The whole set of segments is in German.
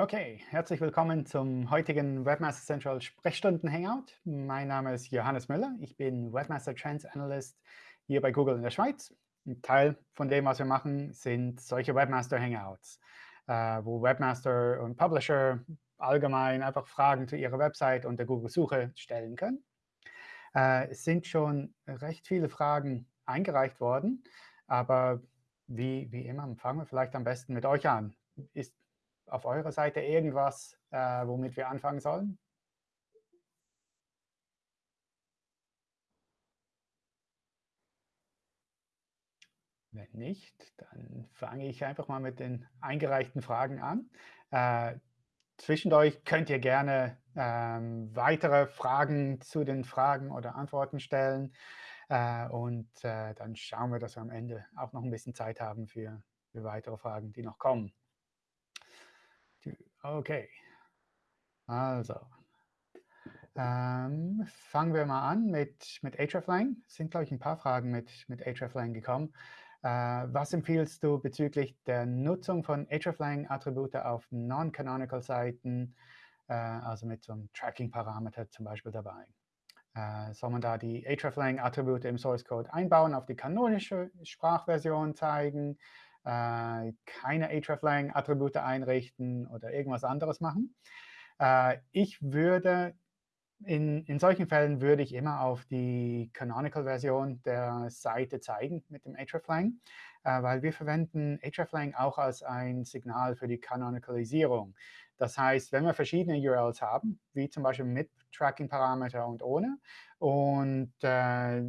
Okay, herzlich willkommen zum heutigen Webmaster Central Sprechstunden Hangout. Mein Name ist Johannes Müller. Ich bin Webmaster Trends Analyst hier bei Google in der Schweiz. Ein Teil von dem, was wir machen, sind solche Webmaster Hangouts, äh, wo Webmaster und Publisher allgemein einfach Fragen zu ihrer Website und der Google-Suche stellen können. Äh, es sind schon recht viele Fragen eingereicht worden, aber wie, wie immer fangen wir vielleicht am besten mit euch an. Ist auf eurer Seite irgendwas, äh, womit wir anfangen sollen? Wenn nicht, dann fange ich einfach mal mit den eingereichten Fragen an. Äh, zwischendurch könnt ihr gerne ähm, weitere Fragen zu den Fragen oder Antworten stellen. Äh, und äh, dann schauen wir, dass wir am Ende auch noch ein bisschen Zeit haben für, für weitere Fragen, die noch kommen. Okay. Also, ähm, fangen wir mal an mit, mit hreflang. Es sind, glaube ich, ein paar Fragen mit, mit hreflang gekommen. Äh, was empfiehlst du bezüglich der Nutzung von hreflang-Attribute auf Non-Canonical-Seiten, äh, also mit so einem Tracking-Parameter zum Beispiel dabei? Äh, soll man da die hreflang-Attribute im Source Code einbauen, auf die kanonische Sprachversion zeigen? Äh, keine hreflang-Attribute einrichten oder irgendwas anderes machen. Äh, ich würde in, in solchen Fällen würde ich immer auf die Canonical-Version der Seite zeigen mit dem hreflang, äh, weil wir verwenden hreflang auch als ein Signal für die Canonicalisierung. Das heißt, wenn wir verschiedene URLs haben, wie zum Beispiel mit Tracking-Parameter und ohne, und äh,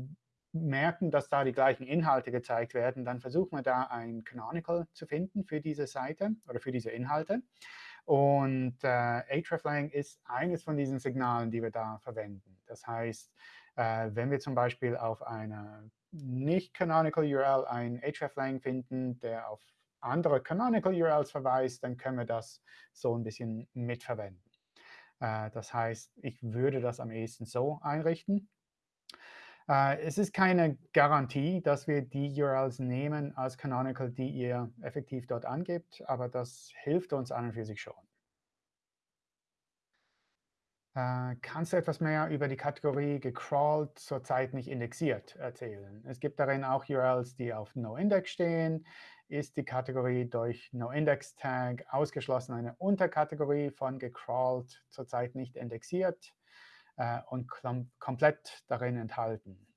merken, dass da die gleichen Inhalte gezeigt werden, dann versuchen wir da ein Canonical zu finden für diese Seite oder für diese Inhalte. Und äh, hreflang ist eines von diesen Signalen, die wir da verwenden. Das heißt, äh, wenn wir zum Beispiel auf einer nicht-canonical URL ein hreflang finden, der auf andere canonical URLs verweist, dann können wir das so ein bisschen mitverwenden. Äh, das heißt, ich würde das am ehesten so einrichten. Äh, es ist keine Garantie, dass wir die URLs nehmen als Canonical, die ihr effektiv dort angebt, aber das hilft uns an und für sich schon. Äh, kannst du etwas mehr über die Kategorie gecrawled, zurzeit nicht indexiert erzählen? Es gibt darin auch URLs, die auf NoIndex stehen. Ist die Kategorie durch NoIndex-Tag ausgeschlossen eine Unterkategorie von gecrawled, zurzeit nicht indexiert? Äh, und komplett darin enthalten.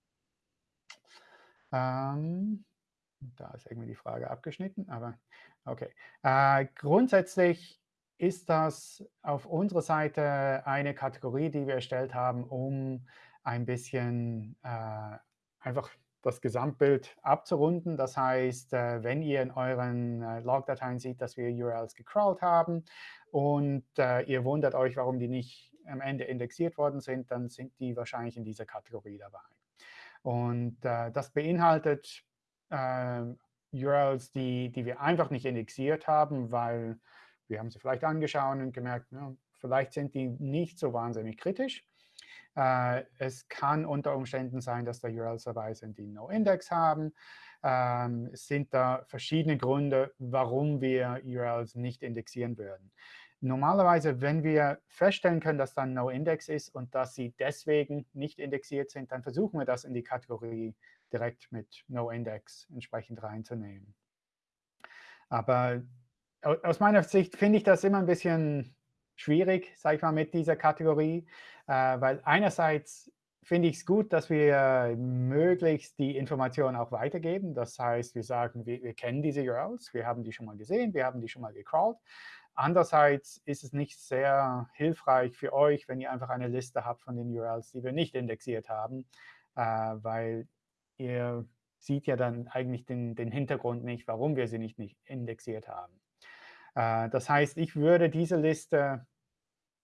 Ähm, da ist irgendwie die Frage abgeschnitten, aber okay. Äh, grundsätzlich ist das auf unserer Seite eine Kategorie, die wir erstellt haben, um ein bisschen äh, einfach das Gesamtbild abzurunden. Das heißt, äh, wenn ihr in euren äh, Logdateien seht, dass wir URLs gecrawlt haben und äh, ihr wundert euch, warum die nicht am Ende indexiert worden sind, dann sind die wahrscheinlich in dieser Kategorie dabei. Und das beinhaltet URLs, die, die wir einfach nicht indexiert haben, weil wir haben sie vielleicht angeschaut und gemerkt, ja, vielleicht sind die nicht so wahnsinnig kritisch. Äh, es kann unter Umständen sein, dass da URLs dabei sind, die No-Index haben. Ähm, es sind da verschiedene Gründe, warum wir URLs nicht indexieren würden. Normalerweise, wenn wir feststellen können, dass da ein No-Index ist und dass sie deswegen nicht indexiert sind, dann versuchen wir das in die Kategorie direkt mit No-Index entsprechend reinzunehmen. Aber aus meiner Sicht finde ich das immer ein bisschen schwierig, sage ich mal, mit dieser Kategorie, äh, weil einerseits finde ich es gut, dass wir möglichst die Informationen auch weitergeben. Das heißt, wir sagen, wir, wir, kennen diese URLs, wir haben die schon mal gesehen, wir haben die schon mal gecrawlt. Andererseits ist es nicht sehr hilfreich für euch, wenn ihr einfach eine Liste habt von den URLs, die wir nicht indexiert haben, äh, weil ihr seht ja dann eigentlich den, den Hintergrund nicht, warum wir sie nicht, nicht indexiert haben. Äh, das heißt, ich würde diese Liste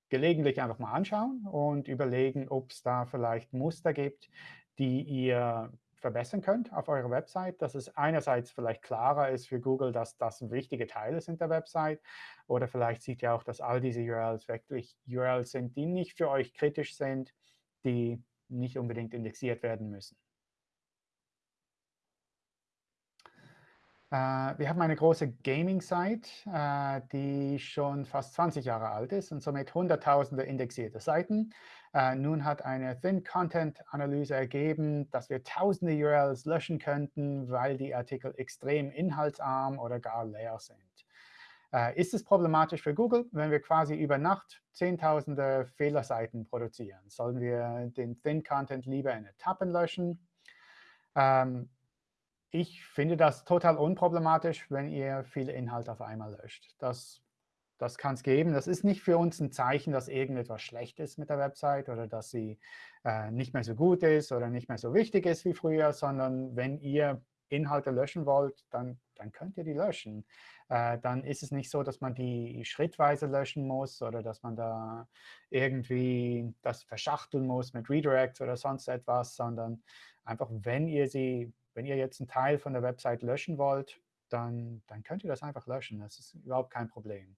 gelegentlich einfach mal anschauen und überlegen, ob es da vielleicht Muster gibt, die ihr verbessern könnt auf eurer Website, dass es einerseits vielleicht klarer ist für Google, dass das wichtige Teile sind der Website oder vielleicht sieht ihr auch, dass all diese URLs wirklich URLs sind, die nicht für euch kritisch sind, die nicht unbedingt indexiert werden müssen. Wir haben eine große Gaming-Site, äh, die schon fast 20 Jahre alt ist und somit hunderttausende indexierte Seiten. Äh, nun hat eine Thin-Content-Analyse ergeben, dass wir tausende URLs löschen könnten, weil die Artikel extrem inhaltsarm oder gar leer sind. Ist es problematisch für Google, wenn wir quasi über Nacht zehntausende Fehlerseiten produzieren? Sollen wir den Thin-Content lieber in Etappen löschen? Ähm, ich finde das total unproblematisch, wenn ihr viele Inhalte auf einmal löscht. Das, das kann es geben. Das ist nicht für uns ein Zeichen, dass irgendetwas schlecht ist mit der Website oder dass sie äh, nicht mehr so gut ist oder nicht mehr so wichtig ist wie früher, sondern wenn ihr Inhalte löschen wollt, dann, dann könnt ihr die löschen. Äh, dann ist es nicht so, dass man die schrittweise löschen muss oder dass man da irgendwie das verschachteln muss mit Redirects oder sonst etwas, sondern einfach, wenn ihr sie wenn ihr jetzt einen Teil von der Website löschen wollt, dann, dann könnt ihr das einfach löschen. Das ist überhaupt kein Problem.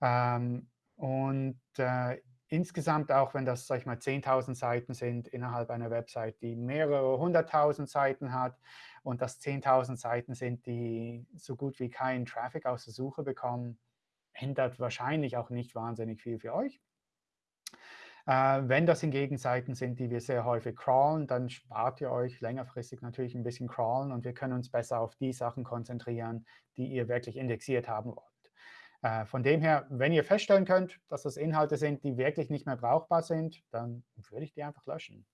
Ähm, und äh, insgesamt auch, wenn das, sag ich mal, 10.000 Seiten sind innerhalb einer Website, die mehrere hunderttausend Seiten hat und das 10.000 Seiten sind, die so gut wie keinen Traffic aus der Suche bekommen, ändert wahrscheinlich auch nicht wahnsinnig viel für euch. Äh, wenn das hingegen Seiten sind, die wir sehr häufig crawlen, dann spart ihr euch längerfristig natürlich ein bisschen crawlen und wir können uns besser auf die Sachen konzentrieren, die ihr wirklich indexiert haben wollt. Äh, von dem her, wenn ihr feststellen könnt, dass das Inhalte sind, die wirklich nicht mehr brauchbar sind, dann würde ich die einfach löschen.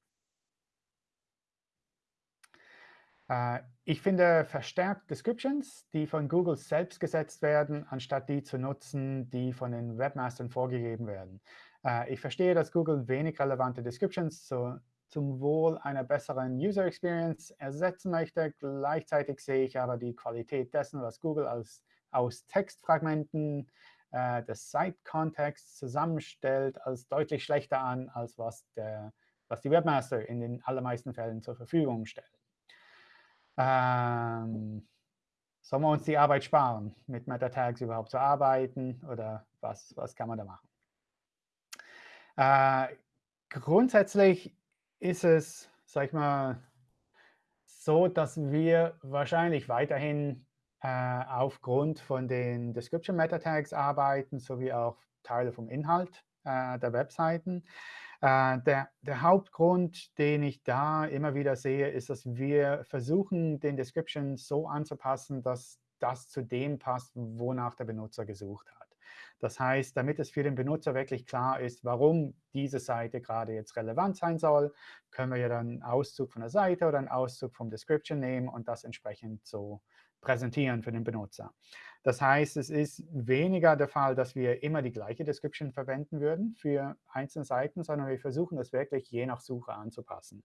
Äh, ich finde verstärkt Descriptions, die von Google selbst gesetzt werden, anstatt die zu nutzen, die von den Webmastern vorgegeben werden. Äh, ich verstehe, dass Google wenig relevante Descriptions zu, zum Wohl einer besseren User Experience ersetzen möchte. Gleichzeitig sehe ich aber die Qualität dessen, was Google als, aus Textfragmenten äh, des Site-Kontexts zusammenstellt, als deutlich schlechter an, als was, der, was die Webmaster in den allermeisten Fällen zur Verfügung stellen. Ähm, sollen wir uns die Arbeit sparen, mit Meta-Tags überhaupt zu arbeiten? Oder was, was kann man da machen? Äh, grundsätzlich ist es, sag ich mal, so, dass wir wahrscheinlich weiterhin äh, aufgrund von den Description Meta Tags arbeiten, sowie auch Teile vom Inhalt äh, der Webseiten. Äh, der, der, Hauptgrund, den ich da immer wieder sehe, ist, dass wir versuchen, den Description so anzupassen, dass das zu dem passt, wonach der Benutzer gesucht hat. Das heißt, damit es für den Benutzer wirklich klar ist, warum diese Seite gerade jetzt relevant sein soll, können wir ja dann einen Auszug von der Seite oder einen Auszug vom Description nehmen und das entsprechend so präsentieren für den Benutzer. Das heißt, es ist weniger der Fall, dass wir immer die gleiche Description verwenden würden für einzelne Seiten, sondern wir versuchen das wirklich je nach Suche anzupassen.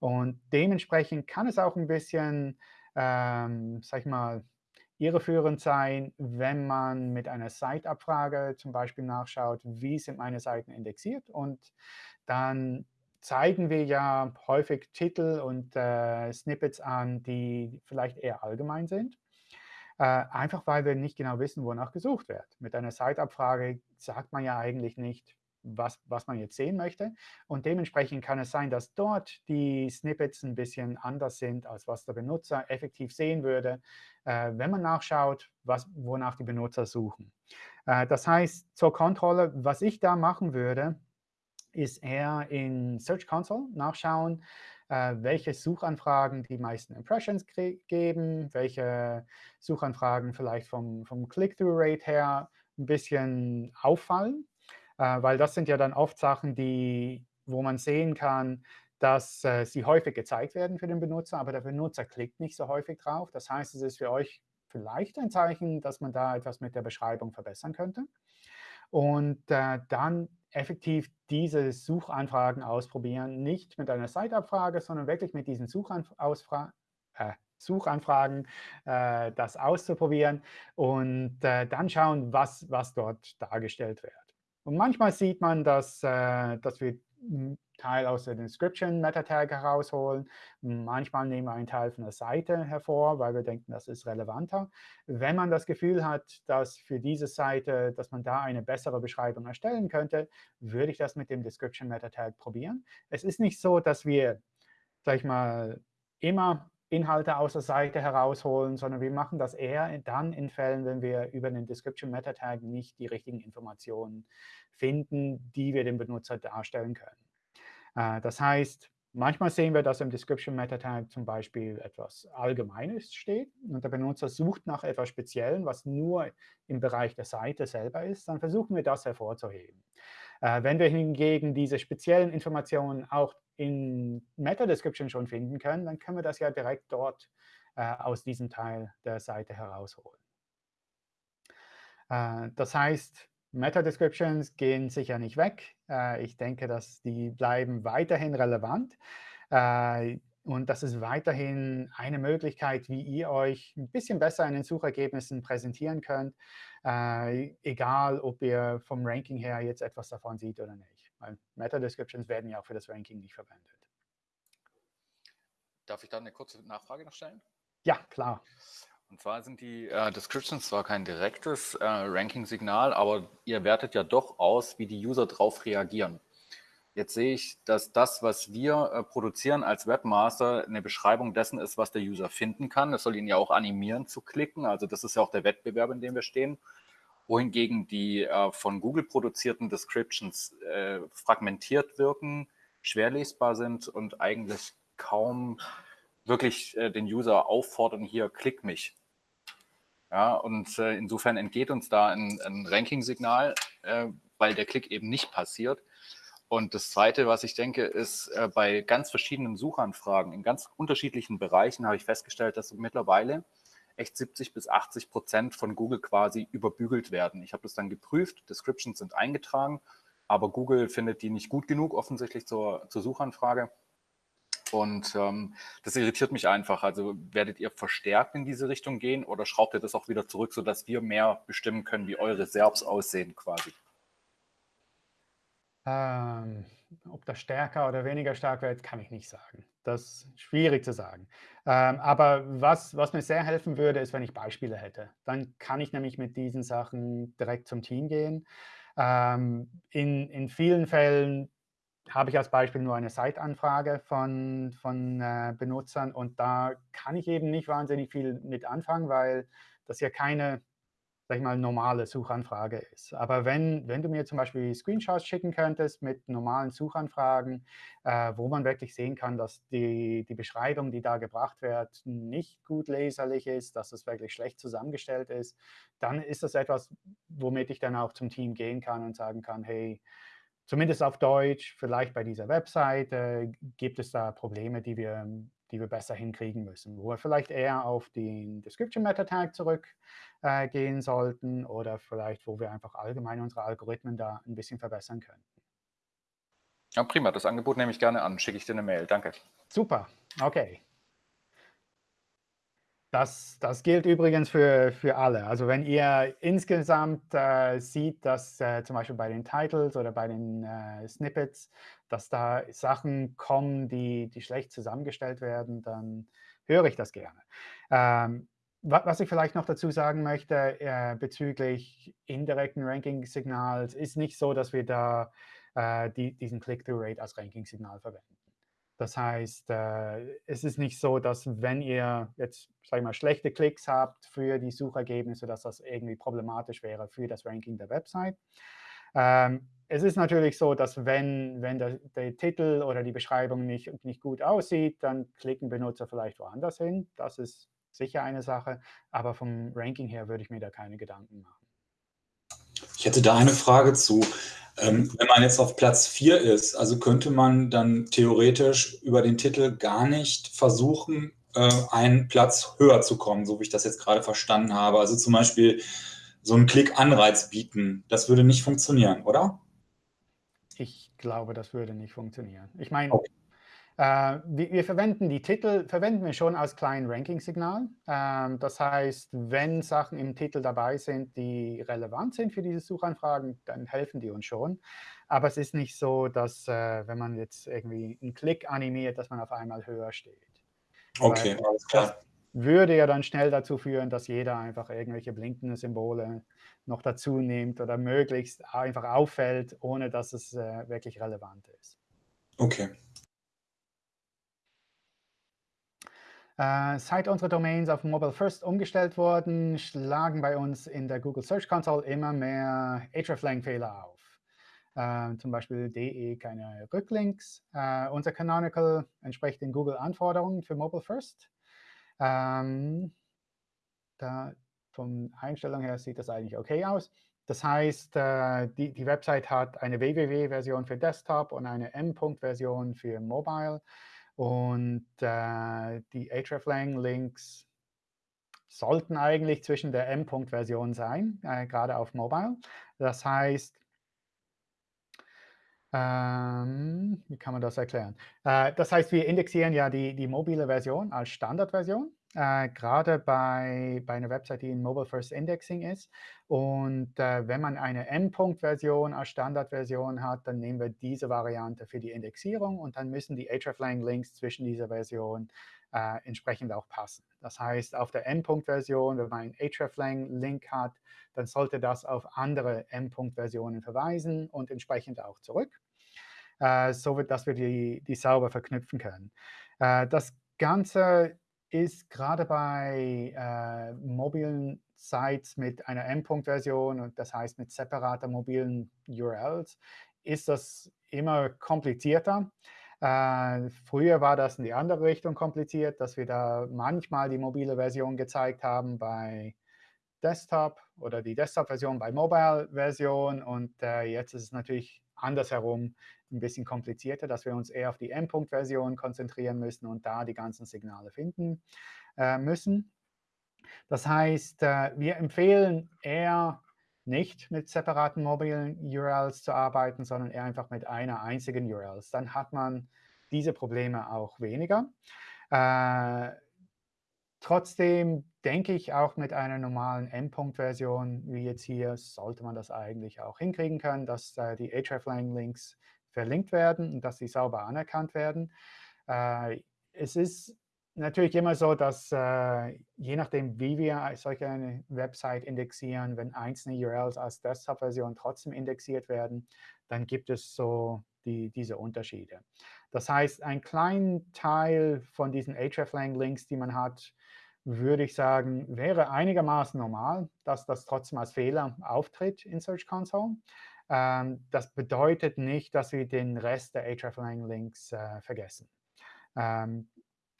Und dementsprechend kann es auch ein bisschen, ähm, sag ich mal, irreführend sein, wenn man mit einer Site-Abfrage zum Beispiel nachschaut, wie sind meine Seiten indexiert. Und dann zeigen wir ja häufig Titel und äh, Snippets an, die vielleicht eher allgemein sind. Äh, einfach weil wir nicht genau wissen, wonach gesucht wird. Mit einer Site-Abfrage sagt man ja eigentlich nicht, was, was man jetzt sehen möchte. Und dementsprechend kann es sein, dass dort die Snippets ein bisschen anders sind, als was der Benutzer effektiv sehen würde, äh, wenn man nachschaut, was, wonach die Benutzer suchen. Äh, das heißt, zur Kontrolle, was ich da machen würde, ist eher in Search Console nachschauen, äh, welche Suchanfragen die meisten Impressions geben, welche Suchanfragen vielleicht vom, vom Click-Through-Rate her ein bisschen auffallen äh, weil das sind ja dann oft Sachen, die, wo man sehen kann, dass äh, sie häufig gezeigt werden für den Benutzer, aber der Benutzer klickt nicht so häufig drauf. Das heißt, es ist für euch vielleicht ein Zeichen, dass man da etwas mit der Beschreibung verbessern könnte. Und äh, dann effektiv diese Suchanfragen ausprobieren, nicht mit einer Site-Abfrage, sondern wirklich mit diesen Suchanf äh, Suchanfragen äh, das auszuprobieren und äh, dann schauen, was, was dort dargestellt wird. Und manchmal sieht man, dass, äh, dass wir einen Teil aus der Description Meta-Tag herausholen. Manchmal nehmen wir einen Teil von der Seite hervor, weil wir denken, das ist relevanter. Wenn man das Gefühl hat, dass für diese Seite, dass man da eine bessere Beschreibung erstellen könnte, würde ich das mit dem Description Meta-Tag probieren. Es ist nicht so, dass wir, sag ich mal, immer Inhalte aus der Seite herausholen, sondern wir machen das eher dann in Fällen, wenn wir über den Description Meta Tag nicht die richtigen Informationen finden, die wir dem Benutzer darstellen können. Äh, das heißt, manchmal sehen wir, dass im Description Meta Tag zum Beispiel etwas Allgemeines steht und der Benutzer sucht nach etwas Speziellen, was nur im Bereich der Seite selber ist, dann versuchen wir das hervorzuheben. Äh, wenn wir hingegen diese speziellen Informationen auch in Meta-Description schon finden können, dann können wir das ja direkt dort äh, aus diesem Teil der Seite herausholen. Äh, das heißt, Meta-Descriptions gehen sicher nicht weg. Äh, ich denke, dass die bleiben weiterhin relevant. Äh, und das ist weiterhin eine Möglichkeit, wie ihr euch ein bisschen besser in den Suchergebnissen präsentieren könnt, äh, egal ob ihr vom Ranking her jetzt etwas davon seht oder nicht. Weil Meta-Descriptions werden ja auch für das Ranking nicht verwendet. Darf ich da eine kurze Nachfrage noch stellen? Ja, klar. Und zwar sind die äh, Descriptions zwar kein direktes äh, Ranking-Signal, aber ihr wertet ja doch aus, wie die User darauf reagieren. Jetzt sehe ich, dass das, was wir äh, produzieren als Webmaster, eine Beschreibung dessen ist, was der User finden kann. Das soll ihn ja auch animieren zu klicken. Also das ist ja auch der Wettbewerb, in dem wir stehen. Wohingegen die äh, von Google produzierten Descriptions äh, fragmentiert wirken, schwer lesbar sind und eigentlich kaum wirklich äh, den User auffordern, hier klick mich. Ja, und äh, insofern entgeht uns da ein, ein Ranking-Signal, äh, weil der Klick eben nicht passiert. Und das Zweite, was ich denke, ist, äh, bei ganz verschiedenen Suchanfragen in ganz unterschiedlichen Bereichen habe ich festgestellt, dass mittlerweile echt 70 bis 80 Prozent von Google quasi überbügelt werden. Ich habe das dann geprüft, Descriptions sind eingetragen, aber Google findet die nicht gut genug offensichtlich zur, zur Suchanfrage. Und ähm, das irritiert mich einfach. Also werdet ihr verstärkt in diese Richtung gehen oder schraubt ihr das auch wieder zurück, sodass wir mehr bestimmen können, wie eure Serbs aussehen quasi? Ähm, ob das stärker oder weniger stark wird, kann ich nicht sagen. Das ist schwierig zu sagen. Ähm, aber was, was mir sehr helfen würde, ist, wenn ich Beispiele hätte. Dann kann ich nämlich mit diesen Sachen direkt zum Team gehen. Ähm, in, in vielen Fällen habe ich als Beispiel nur eine Site-Anfrage von, von äh, Benutzern und da kann ich eben nicht wahnsinnig viel mit anfangen, weil das ja keine sag ich mal, normale Suchanfrage ist. Aber wenn, wenn du mir zum Beispiel Screenshots schicken könntest mit normalen Suchanfragen, äh, wo man wirklich sehen kann, dass die, die Beschreibung, die da gebracht wird, nicht gut leserlich ist, dass es wirklich schlecht zusammengestellt ist, dann ist das etwas, womit ich dann auch zum Team gehen kann und sagen kann, hey, zumindest auf Deutsch, vielleicht bei dieser Webseite, gibt es da Probleme, die wir, die wir besser hinkriegen müssen, wo wir vielleicht eher auf den Description Meta Tag zurück äh, sollten oder vielleicht, wo wir einfach allgemein unsere Algorithmen da ein bisschen verbessern könnten. Ja, prima. Das Angebot nehme ich gerne an. Schicke ich dir eine Mail. Danke. Super. Okay. Das, das gilt übrigens für, für alle. Also wenn ihr insgesamt äh, sieht, dass äh, zum Beispiel bei den Titles oder bei den äh, Snippets, dass da Sachen kommen, die, die schlecht zusammengestellt werden, dann höre ich das gerne. Ähm, was ich vielleicht noch dazu sagen möchte äh, bezüglich indirekten Ranking-Signals, ist nicht so, dass wir da äh, die, diesen Click-Through-Rate als Ranking-Signal verwenden. Das heißt, äh, es ist nicht so, dass wenn ihr jetzt, sag ich mal, schlechte Klicks habt für die Suchergebnisse, dass das irgendwie problematisch wäre für das Ranking der Website. Ähm, es ist natürlich so, dass wenn, wenn der, der, Titel oder die Beschreibung nicht, nicht gut aussieht, dann klicken Benutzer vielleicht woanders hin. Das ist sicher eine Sache, aber vom Ranking her würde ich mir da keine Gedanken machen. Ich hätte da eine Frage zu. Ähm, wenn man jetzt auf Platz 4 ist, also könnte man dann theoretisch über den Titel gar nicht versuchen, äh, einen Platz höher zu kommen, so wie ich das jetzt gerade verstanden habe. Also zum Beispiel so einen Klick-Anreiz bieten. Das würde nicht funktionieren, oder? Ich glaube, das würde nicht funktionieren. Ich meine, okay. Äh, wir, wir, verwenden die Titel, verwenden wir schon als kleinen Ranking-Signal. Ähm, das heißt, wenn Sachen im Titel dabei sind, die relevant sind für diese Suchanfragen, dann helfen die uns schon. Aber es ist nicht so, dass, äh, wenn man jetzt irgendwie einen Klick animiert, dass man auf einmal höher steht. Okay, Weil alles klar. Das würde ja dann schnell dazu führen, dass jeder einfach irgendwelche blinkenden Symbole noch dazu nimmt oder möglichst einfach auffällt, ohne dass es äh, wirklich relevant ist. Okay. Äh, seit unsere Domains auf Mobile First umgestellt wurden, schlagen bei uns in der Google Search Console immer mehr hreflang-Fehler auf. Äh, zum Beispiel de keine Rücklinks. Äh, unser Canonical entspricht den Google-Anforderungen für Mobile First. Ähm, da von Einstellung her sieht das eigentlich OK aus. Das heißt, äh, die, die Website hat eine www-Version für Desktop und eine M-Punkt-Version für Mobile. Und äh, die hreflang-Links sollten eigentlich zwischen der M-Punkt-Version sein, äh, gerade auf Mobile. Das heißt, ähm, wie kann man das erklären? Äh, das heißt, wir indexieren ja die, die mobile Version als Standardversion äh, gerade bei, bei einer Website, die in Mobile First Indexing ist. Und äh, wenn man eine M-Punkt-Version als Standardversion hat, dann nehmen wir diese Variante für die Indexierung und dann müssen die hreflang-Links zwischen dieser Version äh, entsprechend auch passen. Das heißt, auf der M-Punkt-Version, wenn man einen hreflang-Link hat, dann sollte das auf andere M-Punkt-Versionen verweisen und entsprechend auch zurück, äh, so dass wir die, die sauber verknüpfen können. Äh, das Ganze ist gerade bei äh, mobilen Sites mit einer M-Punkt-Version und das heißt mit separater mobilen URLs, ist das immer komplizierter. Äh, früher war das in die andere Richtung kompliziert, dass wir da manchmal die mobile Version gezeigt haben bei Desktop oder die Desktop-Version bei Mobile-Version. Und äh, jetzt ist es natürlich andersherum ein bisschen komplizierter, dass wir uns eher auf die M-Punkt-Version konzentrieren müssen und da die ganzen Signale finden äh, müssen. Das heißt, äh, wir empfehlen eher nicht mit separaten mobilen URLs zu arbeiten, sondern eher einfach mit einer einzigen URL. Dann hat man diese Probleme auch weniger. Äh, trotzdem denke ich, auch mit einer normalen M-Punkt-Version, wie jetzt hier, sollte man das eigentlich auch hinkriegen können, dass äh, die hreflang-Links verlinkt werden und dass sie sauber anerkannt werden. Äh, es ist natürlich immer so, dass äh, je nachdem, wie wir solche eine Website indexieren, wenn einzelne URLs als Desktop-Version trotzdem indexiert werden, dann gibt es so die, diese Unterschiede. Das heißt, ein kleinen Teil von diesen hreflang-Links, die man hat, würde ich sagen, wäre einigermaßen normal, dass das trotzdem als Fehler auftritt in Search Console. Ähm, das bedeutet nicht, dass wir den Rest der hreflang-Links äh, vergessen. Ähm,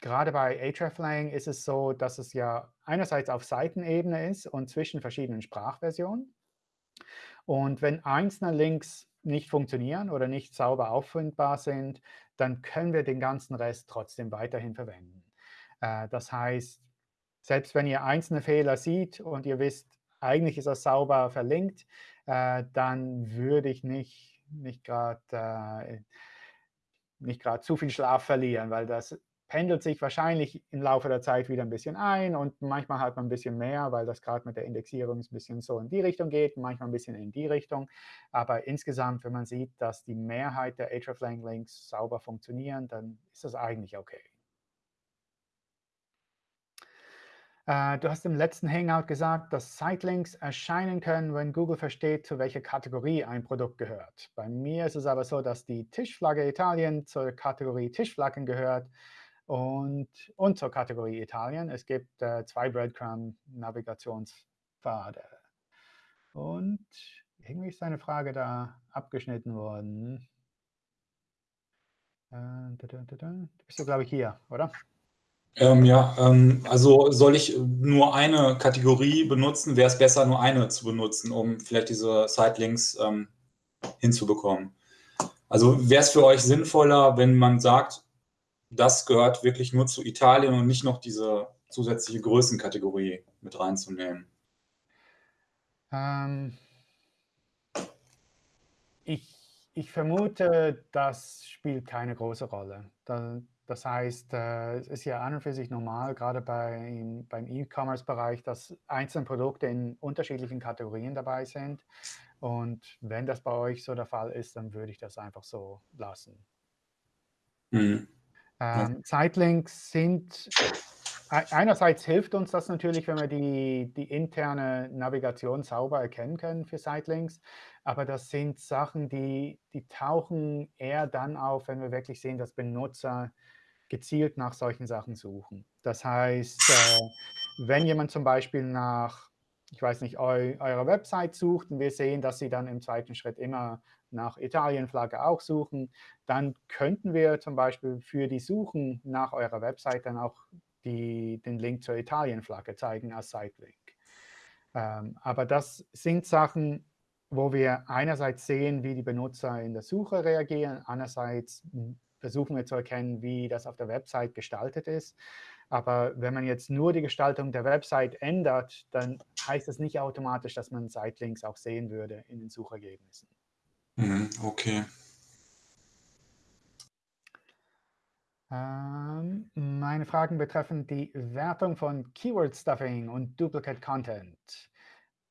gerade bei hreflang ist es so, dass es ja einerseits auf Seitenebene ist und zwischen verschiedenen Sprachversionen. Und wenn einzelne Links nicht funktionieren oder nicht sauber auffindbar sind, dann können wir den ganzen Rest trotzdem weiterhin verwenden. Äh, das heißt, selbst wenn ihr einzelne Fehler seht und ihr wisst, eigentlich ist das sauber verlinkt, äh, dann würde ich nicht, nicht gerade äh, nicht zu viel Schlaf verlieren, weil das pendelt sich wahrscheinlich im Laufe der Zeit wieder ein bisschen ein und manchmal hat man ein bisschen mehr, weil das gerade mit der Indexierung ein bisschen so in die Richtung geht, manchmal ein bisschen in die Richtung. Aber insgesamt, wenn man sieht, dass die Mehrheit der hreflang-Links sauber funktionieren, dann ist das eigentlich okay. Äh, du hast im letzten Hangout gesagt, dass Sitelinks erscheinen können, wenn Google versteht, zu welcher Kategorie ein Produkt gehört. Bei mir ist es aber so, dass die Tischflagge Italien zur Kategorie Tischflaggen gehört und, und zur Kategorie Italien. Es gibt äh, zwei Breadcrumb-Navigationspfade. Und irgendwie ist eine Frage da abgeschnitten worden. Äh, da, da, da, du bist du, glaube ich, hier, oder? Ähm, ja, ähm, also soll ich nur eine Kategorie benutzen? Wäre es besser, nur eine zu benutzen, um vielleicht diese Sitelinks ähm, hinzubekommen? Also wäre es für euch sinnvoller, wenn man sagt, das gehört wirklich nur zu Italien und nicht noch diese zusätzliche Größenkategorie mit reinzunehmen? Ähm, ich, ich vermute, das spielt keine große Rolle. Da, das heißt, äh, es ist ja an und für sich normal, gerade bei, beim E-Commerce-Bereich, dass einzelne Produkte in unterschiedlichen Kategorien dabei sind. Und wenn das bei euch so der Fall ist, dann würde ich das einfach so lassen. Mhm. Ähm, Zeitlinks sind, einerseits hilft uns das natürlich, wenn wir die, die interne Navigation sauber erkennen können für Sitelinks, aber das sind Sachen, die, die tauchen eher dann auf, wenn wir wirklich sehen, dass Benutzer gezielt nach solchen Sachen suchen. Das heißt, äh, wenn jemand zum Beispiel nach, ich weiß nicht, eu eurer Website sucht und wir sehen, dass Sie dann im zweiten Schritt immer nach Italienflagge auch suchen, dann könnten wir zum Beispiel für die Suchen nach eurer Website dann auch die, den Link zur Italienflagge zeigen als Sitelink. Ähm, aber das sind Sachen, wo wir einerseits sehen, wie die Benutzer in der Suche reagieren, andererseits versuchen wir zu erkennen, wie das auf der Website gestaltet ist. Aber wenn man jetzt nur die Gestaltung der Website ändert, dann heißt das nicht automatisch, dass man Sitelinks auch sehen würde in den Suchergebnissen. Mhm, okay. Ähm, meine Fragen betreffen die Wertung von Keyword Stuffing und Duplicate Content.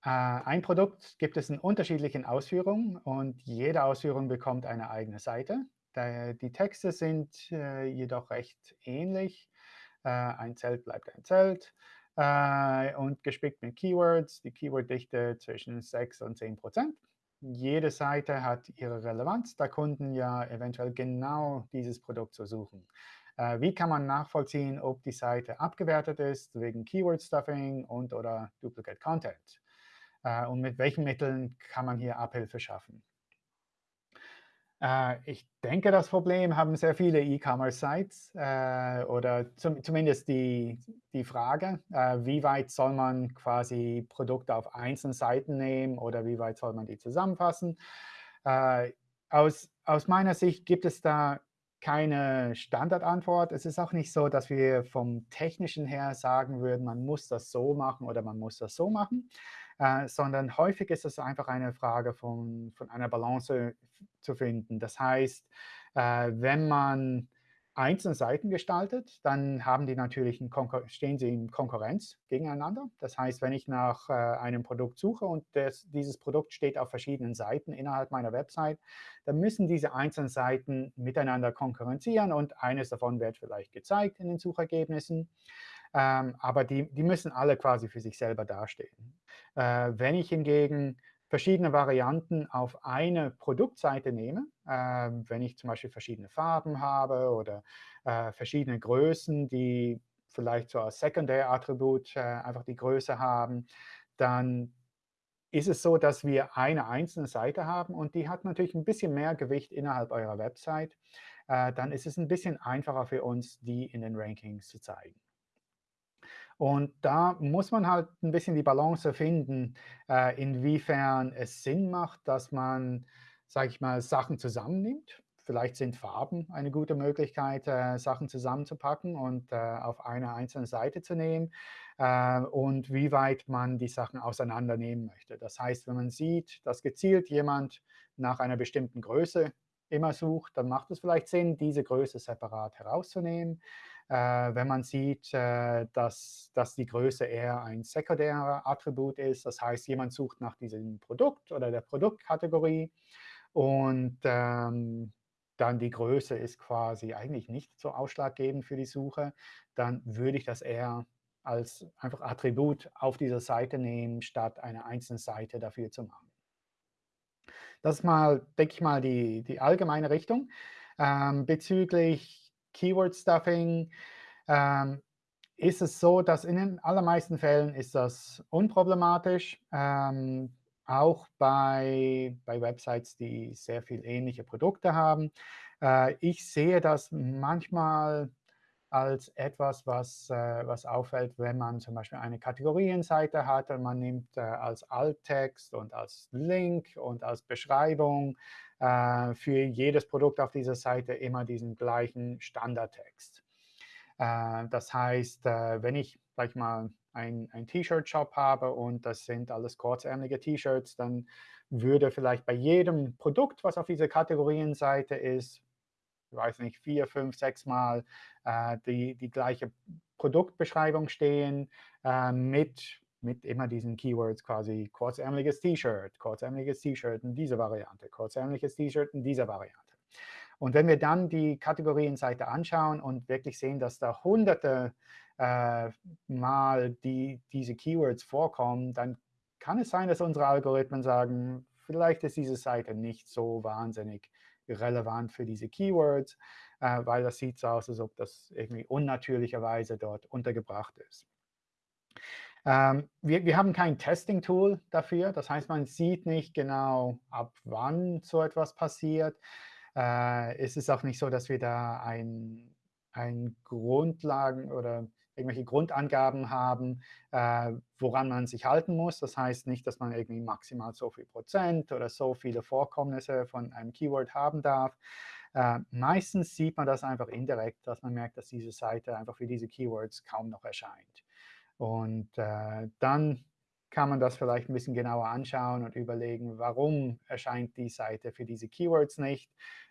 Äh, ein Produkt gibt es in unterschiedlichen Ausführungen und jede Ausführung bekommt eine eigene Seite. Die Texte sind äh, jedoch recht ähnlich. Äh, ein Zelt bleibt ein Zelt und gespickt mit Keywords. Die Keyworddichte zwischen 6 und 10 Prozent. Jede Seite hat ihre Relevanz, da Kunden ja eventuell genau dieses Produkt so suchen. Wie kann man nachvollziehen, ob die Seite abgewertet ist wegen Keyword Stuffing und oder Duplicate Content? Äh, und mit welchen Mitteln kann man hier Abhilfe schaffen. Äh, ich denke, das Problem haben sehr viele E-Commerce-Sites äh, oder zum, zumindest die, die Frage, wie weit soll man quasi Produkte auf einzelnen Seiten nehmen oder wie weit soll man die zusammenfassen. aus, aus meiner Sicht gibt es da keine Standardantwort. Es ist auch nicht so, dass wir vom Technischen her sagen würden, man muss das so machen oder man muss das so machen äh, sondern häufig ist es einfach eine Frage von, von einer Balance zu finden. Das heißt, äh, wenn man einzelne Seiten gestaltet, dann haben die natürlich stehen sie in Konkurrenz gegeneinander. Das heißt, wenn ich nach äh, einem Produkt suche und das, dieses Produkt steht auf verschiedenen Seiten innerhalb meiner Website, dann müssen diese einzelnen Seiten miteinander konkurrenzieren und eines davon wird vielleicht gezeigt in den Suchergebnissen. Ähm, aber die, die müssen alle quasi für sich selber dastehen. Äh, wenn ich hingegen verschiedene Varianten auf eine Produktseite nehme, äh, wenn ich zum Beispiel verschiedene Farben habe oder äh, verschiedene Größen, die vielleicht so als Sekundärattribut äh, einfach die Größe haben, dann ist es so, dass wir eine einzelne Seite haben und die hat natürlich ein bisschen mehr Gewicht innerhalb eurer Website. Äh, dann ist es ein bisschen einfacher für uns, die in den Rankings zu zeigen. Und da muss man halt ein bisschen die Balance finden, äh, inwiefern es Sinn macht, dass man, sage ich mal, Sachen zusammennimmt. Vielleicht sind Farben eine gute Möglichkeit, äh, Sachen zusammenzupacken und äh, auf eine einzelne Seite zu nehmen äh, und wie weit man die Sachen auseinandernehmen möchte. Das heißt, wenn man sieht, dass gezielt jemand nach einer bestimmten Größe immer sucht, dann macht es vielleicht Sinn, diese Größe separat herauszunehmen. Äh, wenn man sieht, äh, dass, dass die Größe eher ein sekundärer Attribut ist. Das heißt, jemand sucht nach diesem Produkt oder der Produktkategorie und ähm, dann die Größe ist quasi eigentlich nicht so ausschlaggebend für die Suche, dann würde ich das eher als einfach Attribut auf dieser Seite nehmen, statt eine einzelne Seite dafür zu machen. Das ist mal, denke ich mal, die, die allgemeine Richtung. Ähm, bezüglich Keyword Stuffing, ähm, ist es so, dass in den allermeisten Fällen ist das unproblematisch, ähm, auch bei, bei Websites, die sehr viel ähnliche Produkte haben. Äh, ich sehe das manchmal als etwas, was, äh, was auffällt, wenn man zum Beispiel eine Kategorienseite hat und man nimmt äh, als Alttext und als Link und als Beschreibung äh, für jedes Produkt auf dieser Seite immer diesen gleichen Standardtext. Äh, das heißt, äh, wenn ich, sag ich mal, ein, ein T-Shirt-Shop habe und das sind alles kurzärmelige T-Shirts, dann würde vielleicht bei jedem Produkt, was auf dieser Kategorienseite ist, ich weiß nicht, vier, fünf, sechs Mal äh, die, die gleiche Produktbeschreibung stehen äh, mit, mit immer diesen Keywords quasi kurzärmeliges T-Shirt, kurzärmeliges T-Shirt in dieser Variante, kurzärmeliges T-Shirt in dieser Variante. Und wenn wir dann die Kategorienseite anschauen und wirklich sehen, dass da hunderte äh, Mal die, diese Keywords vorkommen, dann kann es sein, dass unsere Algorithmen sagen, vielleicht ist diese Seite nicht so wahnsinnig relevant für diese Keywords, äh, weil das sieht so aus, als ob das irgendwie unnatürlicherweise dort untergebracht ist. Ähm, wir, wir haben kein Testing-Tool dafür. Das heißt, man sieht nicht genau, ab wann so etwas passiert. Äh, es ist auch nicht so, dass wir da ein, ein Grundlagen oder irgendwelche Grundangaben haben, äh, woran man sich halten muss. Das heißt nicht, dass man irgendwie maximal so viel Prozent oder so viele Vorkommnisse von einem Keyword haben darf. Äh, meistens sieht man das einfach indirekt, dass man merkt, dass diese Seite einfach für diese Keywords kaum noch erscheint. Und äh, dann kann man das vielleicht ein bisschen genauer anschauen und überlegen, warum erscheint die Seite für diese Keywords nicht.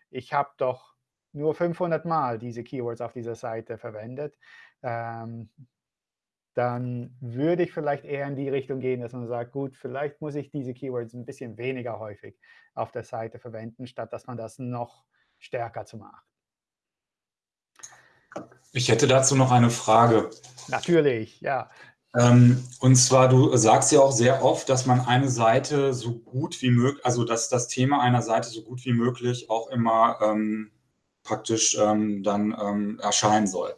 Ich habe doch nur 500 Mal diese Keywords auf dieser Seite verwendet. Ähm, dann würde ich vielleicht eher in die Richtung gehen, dass man sagt, gut, vielleicht muss ich diese Keywords ein bisschen weniger häufig auf der Seite verwenden, statt dass man das noch stärker zu macht. Ich hätte dazu noch eine Frage. Natürlich, ja. Ähm, und zwar, du sagst ja auch sehr oft, dass man eine Seite so gut wie möglich, also dass das Thema einer Seite so gut wie möglich auch immer ähm, praktisch ähm, dann ähm, erscheinen soll.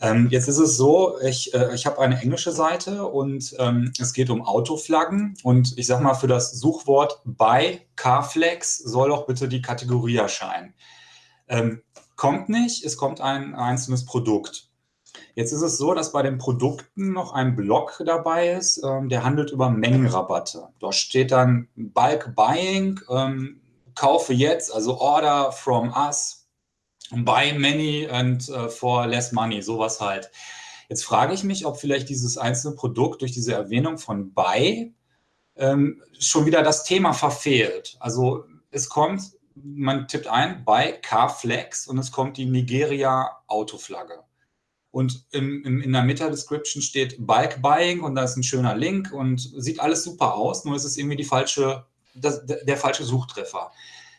Ähm, jetzt ist es so, ich, äh, ich habe eine englische Seite und ähm, es geht um Autoflaggen und ich sage mal, für das Suchwort bei Carflex soll doch bitte die Kategorie erscheinen. Kommt nicht, es kommt ein einzelnes Produkt. Jetzt ist es so, dass bei den Produkten noch ein Block dabei ist, ähm, der handelt über Mengenrabatte. Dort steht dann Bulk Buying, ähm, kaufe jetzt, also Order from us, buy many and uh, for less money, sowas halt. Jetzt frage ich mich, ob vielleicht dieses einzelne Produkt durch diese Erwähnung von buy ähm, schon wieder das Thema verfehlt. Also es kommt, man tippt ein, buy Carflex und es kommt die Nigeria Autoflagge. Und im, im, in der Meta-Description steht Bulk Buying und da ist ein schöner Link und sieht alles super aus, nur ist es irgendwie die falsche, das, der falsche Suchtreffer.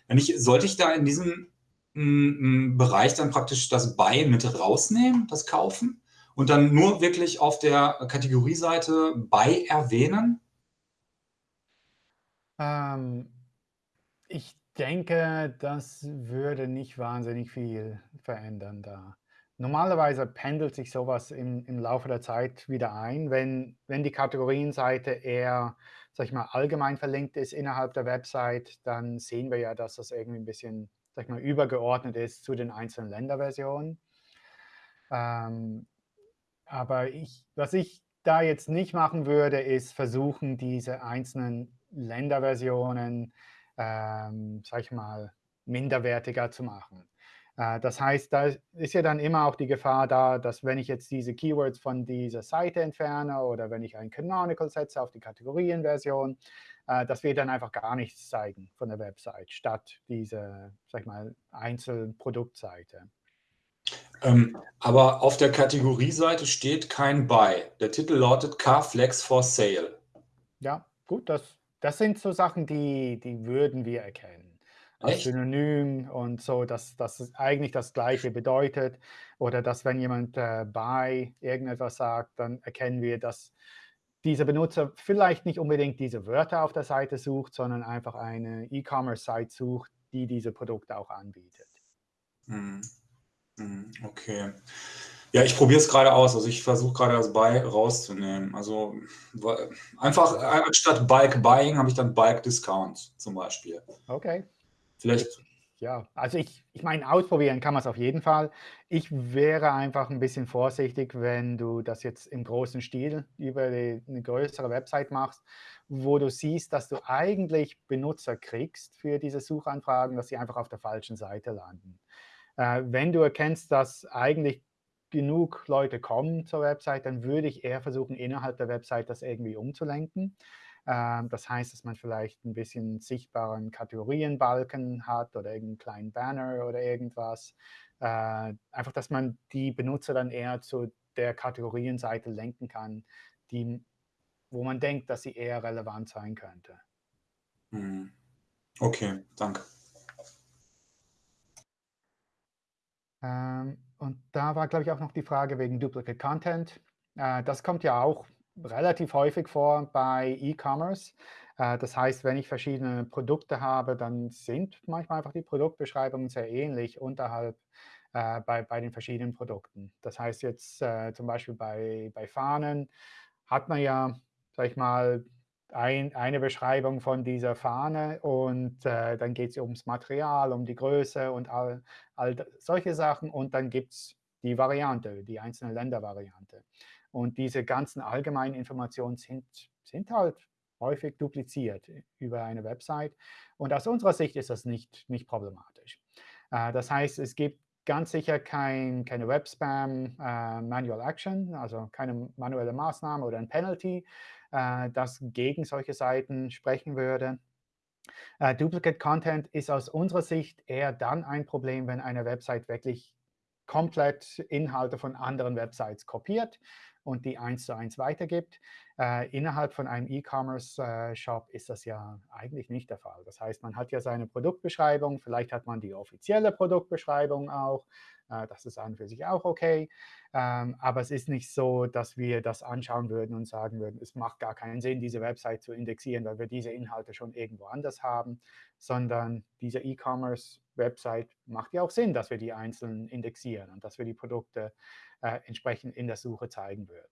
Wenn ich, sollte ich da in diesem m, m, Bereich dann praktisch das Buy mit rausnehmen, das Kaufen, und dann nur wirklich auf der Kategorieseite Buy erwähnen? Ähm, ich denke, das würde nicht wahnsinnig viel verändern da. Normalerweise pendelt sich sowas im, im Laufe der Zeit wieder ein, wenn, wenn die Kategorienseite eher, sag ich mal, allgemein verlinkt ist innerhalb der Website, dann sehen wir ja, dass das irgendwie ein bisschen, sag ich mal, übergeordnet ist zu den einzelnen Länderversionen. Ähm, aber ich, was ich da jetzt nicht machen würde, ist versuchen, diese einzelnen Länderversionen, ähm, sag ich mal, minderwertiger zu machen. Äh, das heißt, da ist ja dann immer auch die Gefahr da, dass wenn ich jetzt diese Keywords von dieser Seite entferne oder wenn ich ein Canonical setze auf die Kategorienversion, äh, dass wir dann einfach gar nichts zeigen von der Website, statt diese, sag ich mal, Einzelproduktseite. Ähm, aber auf der Kategorieseite steht kein Buy. Der Titel lautet Carflex for Sale. Ja, gut, das, das sind so Sachen, die, die würden wir erkennen als Echt? Synonym und so, dass das eigentlich das Gleiche bedeutet. Oder dass, wenn jemand äh, bei irgendetwas sagt, dann erkennen wir, dass dieser Benutzer vielleicht nicht unbedingt diese Wörter auf der Seite sucht, sondern einfach eine E-Commerce-Site sucht, die diese Produkte auch anbietet. Hm. Hm, okay. Ja, ich probiere es gerade aus. Also ich versuche gerade das Buy rauszunehmen. Also einfach anstatt Bulk Buying habe ich dann Bulk Discount zum Beispiel. Okay. Vielleicht. Ja, also ich, ich meine, ausprobieren kann man es auf jeden Fall. Ich wäre einfach ein bisschen vorsichtig, wenn du das jetzt im großen Stil über die, eine größere Website machst, wo du siehst, dass du eigentlich Benutzer kriegst für diese Suchanfragen, dass sie einfach auf der falschen Seite landen. Äh, wenn du erkennst, dass eigentlich genug Leute kommen zur Website, dann würde ich eher versuchen, innerhalb der Website das irgendwie umzulenken. Ähm, das heißt, dass man vielleicht ein bisschen sichtbaren Kategorienbalken hat oder irgendeinen kleinen Banner oder irgendwas. Äh, einfach, dass man die Benutzer dann eher zu der Kategorienseite lenken kann, die, wo man denkt, dass sie eher relevant sein könnte. Hm. Okay, danke. Ähm, und da war, glaube ich, auch noch die Frage wegen Duplicate Content. Äh, das kommt ja auch relativ häufig vor bei E-Commerce. Äh, das heißt, wenn ich verschiedene Produkte habe, dann sind manchmal einfach die Produktbeschreibungen sehr ähnlich unterhalb äh, bei, bei den verschiedenen Produkten. Das heißt jetzt zum Beispiel bei, bei Fahnen hat man ja, sag ich mal, ein, eine Beschreibung von dieser Fahne und äh, dann geht es ums Material, um die Größe und all, all solche Sachen und dann gibt es die Variante, die einzelne Ländervariante. Und diese ganzen allgemeinen Informationen sind, sind halt häufig dupliziert über eine Website. Und aus unserer Sicht ist das nicht, nicht problematisch. Äh, das heißt, es gibt ganz sicher kein, keine Web-Spam äh, Manual Action, also keine manuelle Maßnahme oder ein Penalty, äh, das gegen solche Seiten sprechen würde. Äh, Duplicate Content ist aus unserer Sicht eher dann ein Problem, wenn eine Website wirklich komplett Inhalte von anderen Websites kopiert und die eins zu eins weitergibt. Äh, innerhalb von einem E-Commerce-Shop ist das ja eigentlich nicht der Fall. Das heißt, man hat ja seine Produktbeschreibung, vielleicht hat man die offizielle Produktbeschreibung auch. Äh, das ist an und für sich auch okay. Ähm, aber es ist nicht so, dass wir das anschauen würden und sagen würden, es macht gar keinen Sinn, diese Website zu indexieren, weil wir diese Inhalte schon irgendwo anders haben, sondern diese E-Commerce-Website macht ja auch Sinn, dass wir die einzeln indexieren und dass wir die Produkte äh, entsprechend in der Suche zeigen würden.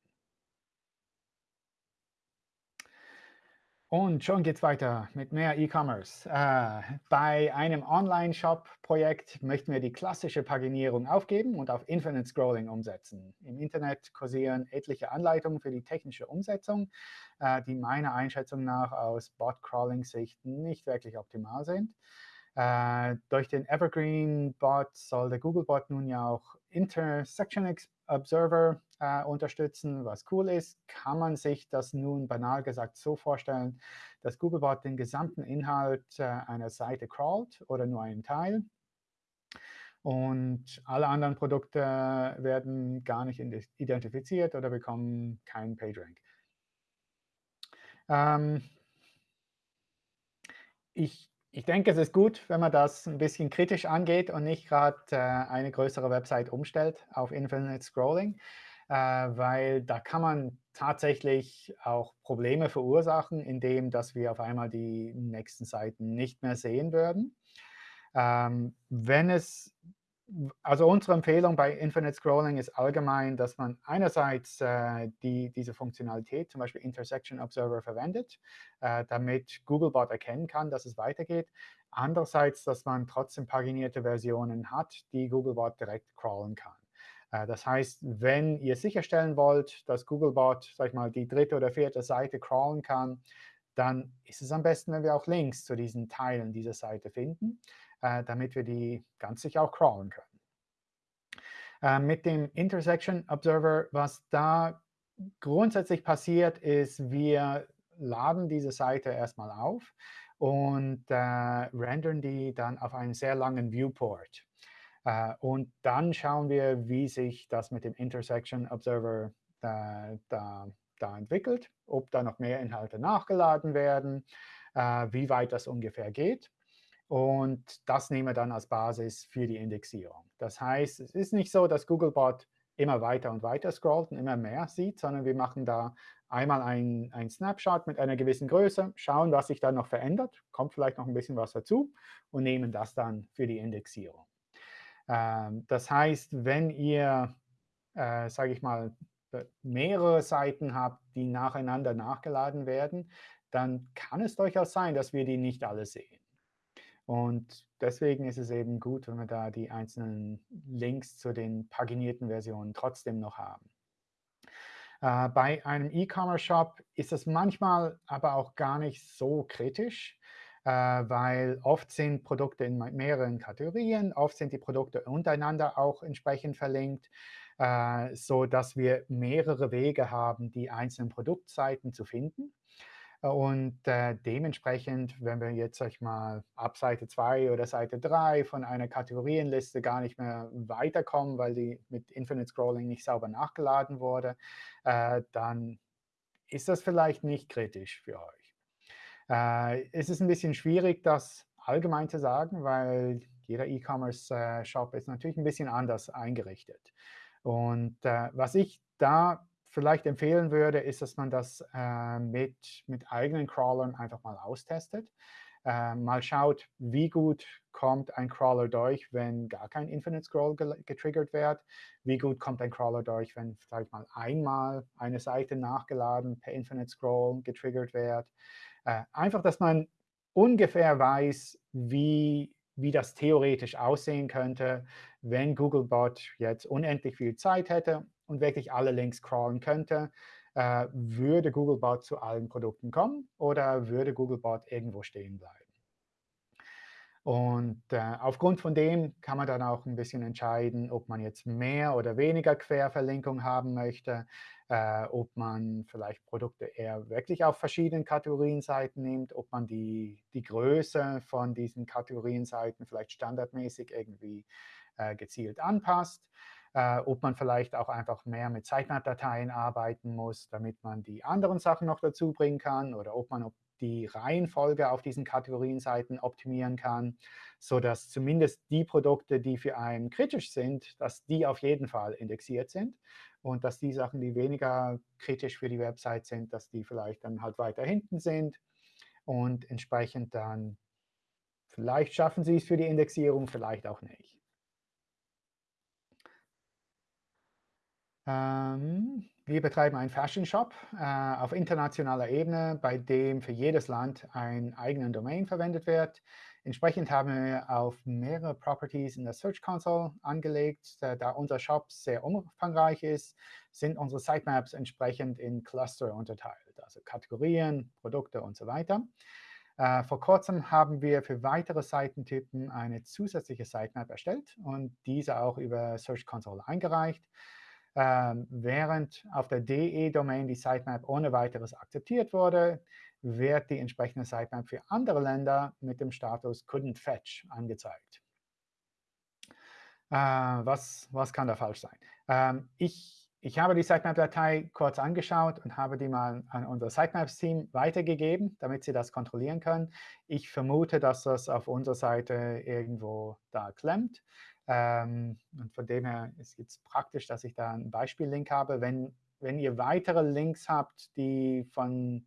Und schon geht es weiter mit mehr E-Commerce. Äh, bei einem Online-Shop-Projekt möchten wir die klassische Paginierung aufgeben und auf Infinite Scrolling umsetzen. Im Internet kursieren etliche Anleitungen für die technische Umsetzung, äh, die meiner Einschätzung nach aus Bot-Crawling-Sicht nicht wirklich optimal sind. Äh, durch den Evergreen-Bot soll der Google-Bot nun ja auch Intersection Observer äh, unterstützen, was cool ist. Kann man sich das nun banal gesagt so vorstellen, dass Googlebot den gesamten Inhalt äh, einer Seite crawlt oder nur einen Teil? Und alle anderen Produkte werden gar nicht identifiziert oder bekommen keinen PageRank. Ähm, ich ich denke, es ist gut, wenn man das ein bisschen kritisch angeht und nicht gerade äh, eine größere Website umstellt auf Infinite Scrolling, äh, weil da kann man tatsächlich auch Probleme verursachen, indem dass wir auf einmal die nächsten Seiten nicht mehr sehen würden. Ähm, wenn es also unsere Empfehlung bei Infinite Scrolling ist allgemein, dass man einerseits äh, die, diese Funktionalität, zum Beispiel Intersection Observer, verwendet, äh, damit Googlebot erkennen kann, dass es weitergeht. Andererseits, dass man trotzdem paginierte Versionen hat, die Googlebot direkt crawlen kann. Äh, das heißt, wenn ihr sicherstellen wollt, dass Googlebot, sag ich mal, die dritte oder vierte Seite crawlen kann, dann ist es am besten, wenn wir auch Links zu diesen Teilen dieser Seite finden äh, damit wir die ganz sicher auch crawlen können. Äh, mit dem Intersection Observer, was da grundsätzlich passiert, ist, wir laden diese Seite erstmal auf und äh, rendern die dann auf einen sehr langen Viewport. Uh, und dann schauen wir, wie sich das mit dem Intersection Observer da, da, da entwickelt, ob da noch mehr Inhalte nachgeladen werden, uh, wie weit das ungefähr geht. Und das nehmen wir dann als Basis für die Indexierung. Das heißt, es ist nicht so, dass Googlebot immer weiter und weiter scrollt und immer mehr sieht, sondern wir machen da einmal ein, ein Snapshot mit einer gewissen Größe, schauen, was sich dann noch verändert, kommt vielleicht noch ein bisschen was dazu und nehmen das dann für die Indexierung. Ähm, das heißt, wenn ihr, äh, sage ich mal, mehrere Seiten habt, die nacheinander nachgeladen werden, dann kann es durchaus sein, dass wir die nicht alle sehen. Und deswegen ist es eben gut, wenn wir da die einzelnen Links zu den paginierten Versionen trotzdem noch haben. Äh, bei einem E-Commerce-Shop ist es manchmal aber auch gar nicht so kritisch, äh, weil oft sind Produkte in mehreren Kategorien, oft sind die Produkte untereinander auch entsprechend verlinkt, äh, sodass wir mehrere Wege haben, die einzelnen Produktseiten zu finden. Und äh, dementsprechend, wenn wir jetzt sag ich mal ab Seite 2 oder Seite 3 von einer Kategorienliste gar nicht mehr weiterkommen, weil die mit Infinite Scrolling nicht sauber nachgeladen wurde, äh, dann ist das vielleicht nicht kritisch für euch. Äh, es ist ein bisschen schwierig, das allgemein zu sagen, weil jeder E-Commerce-Shop ist natürlich ein bisschen anders eingerichtet. Und äh, was ich da vielleicht empfehlen würde, ist, dass man das äh, mit, mit eigenen Crawlern einfach mal austestet. Äh, mal schaut, wie gut kommt ein Crawler durch, wenn gar kein Infinite Scroll getriggert wird. Wie gut kommt ein Crawler durch, wenn vielleicht mal einmal eine Seite nachgeladen per Infinite Scroll getriggert wird. Äh, einfach, dass man ungefähr weiß, wie, wie das theoretisch aussehen könnte, wenn Googlebot jetzt unendlich viel Zeit hätte und wirklich alle Links crawlen könnte. Äh, würde Googlebot zu allen Produkten kommen oder würde Googlebot irgendwo stehen bleiben? Und äh, aufgrund von dem kann man dann auch ein bisschen entscheiden, ob man jetzt mehr oder weniger Querverlinkung haben möchte, äh, ob man vielleicht Produkte eher wirklich auf verschiedenen Kategorienseiten nimmt, ob man die, die Größe von diesen Kategorienseiten vielleicht standardmäßig irgendwie äh, gezielt anpasst, äh, ob man vielleicht auch einfach mehr mit Sitemap-Dateien arbeiten muss, damit man die anderen Sachen noch dazu bringen kann, oder ob man die Reihenfolge auf diesen Kategorienseiten optimieren kann, sodass zumindest die Produkte, die für einen kritisch sind, dass die auf jeden Fall indexiert sind und dass die Sachen, die weniger kritisch für die Website sind, dass die vielleicht dann halt weiter hinten sind und entsprechend dann vielleicht schaffen sie es für die Indexierung, vielleicht auch nicht. Ähm, wir betreiben einen Fashion Shop äh, auf internationaler Ebene, bei dem für jedes Land ein eigener Domain verwendet wird. Entsprechend haben wir auf mehrere Properties in der Search Console angelegt. Äh, da unser Shop sehr umfangreich ist, sind unsere Sitemaps entsprechend in Cluster unterteilt, also Kategorien, Produkte und so weiter. Äh, vor kurzem haben wir für weitere Seitentypen eine zusätzliche Sitemap erstellt und diese auch über Search Console eingereicht. Ähm, während auf der DE-Domain die Sitemap ohne weiteres akzeptiert wurde, wird die entsprechende Sitemap für andere Länder mit dem Status Couldn't Fetch angezeigt. Äh, was, was kann da falsch sein? Ähm, ich, ich habe die Sitemap-Datei kurz angeschaut und habe die mal an unser Sitemaps-Team weitergegeben, damit sie das kontrollieren können. Ich vermute, dass das auf unserer Seite irgendwo da klemmt. Ähm, und von dem her ist es praktisch, dass ich da einen Beispiellink habe. Wenn, wenn ihr weitere Links habt, die von,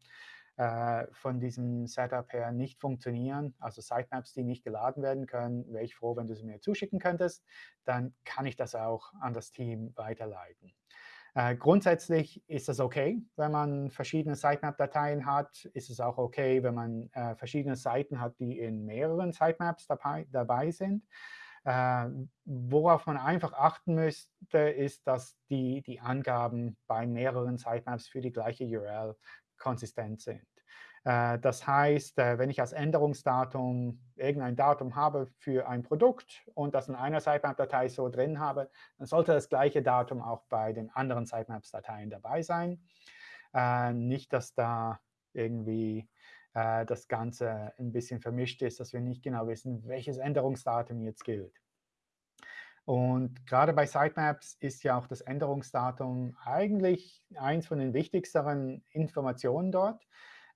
äh, von diesem Setup her nicht funktionieren, also Sitemaps, die nicht geladen werden können, wäre ich froh, wenn du sie mir zuschicken könntest. Dann kann ich das auch an das Team weiterleiten. Äh, grundsätzlich ist es OK, wenn man verschiedene Sitemap-Dateien hat. Ist es auch OK, wenn man äh, verschiedene Seiten hat, die in mehreren Sitemaps dabei, dabei sind. Äh, worauf man einfach achten müsste, ist, dass die, die Angaben bei mehreren Sitemaps für die gleiche URL konsistent sind. Äh, das heißt, äh, wenn ich als Änderungsdatum irgendein Datum habe für ein Produkt und das in einer Sitemap-Datei so drin habe, dann sollte das gleiche Datum auch bei den anderen Sitemaps-Dateien dabei sein. Äh, nicht, dass da irgendwie äh, das Ganze ein bisschen vermischt ist, dass wir nicht genau wissen, welches Änderungsdatum jetzt gilt. Und gerade bei Sitemaps ist ja auch das Änderungsdatum eigentlich eins von den wichtigsten Informationen dort.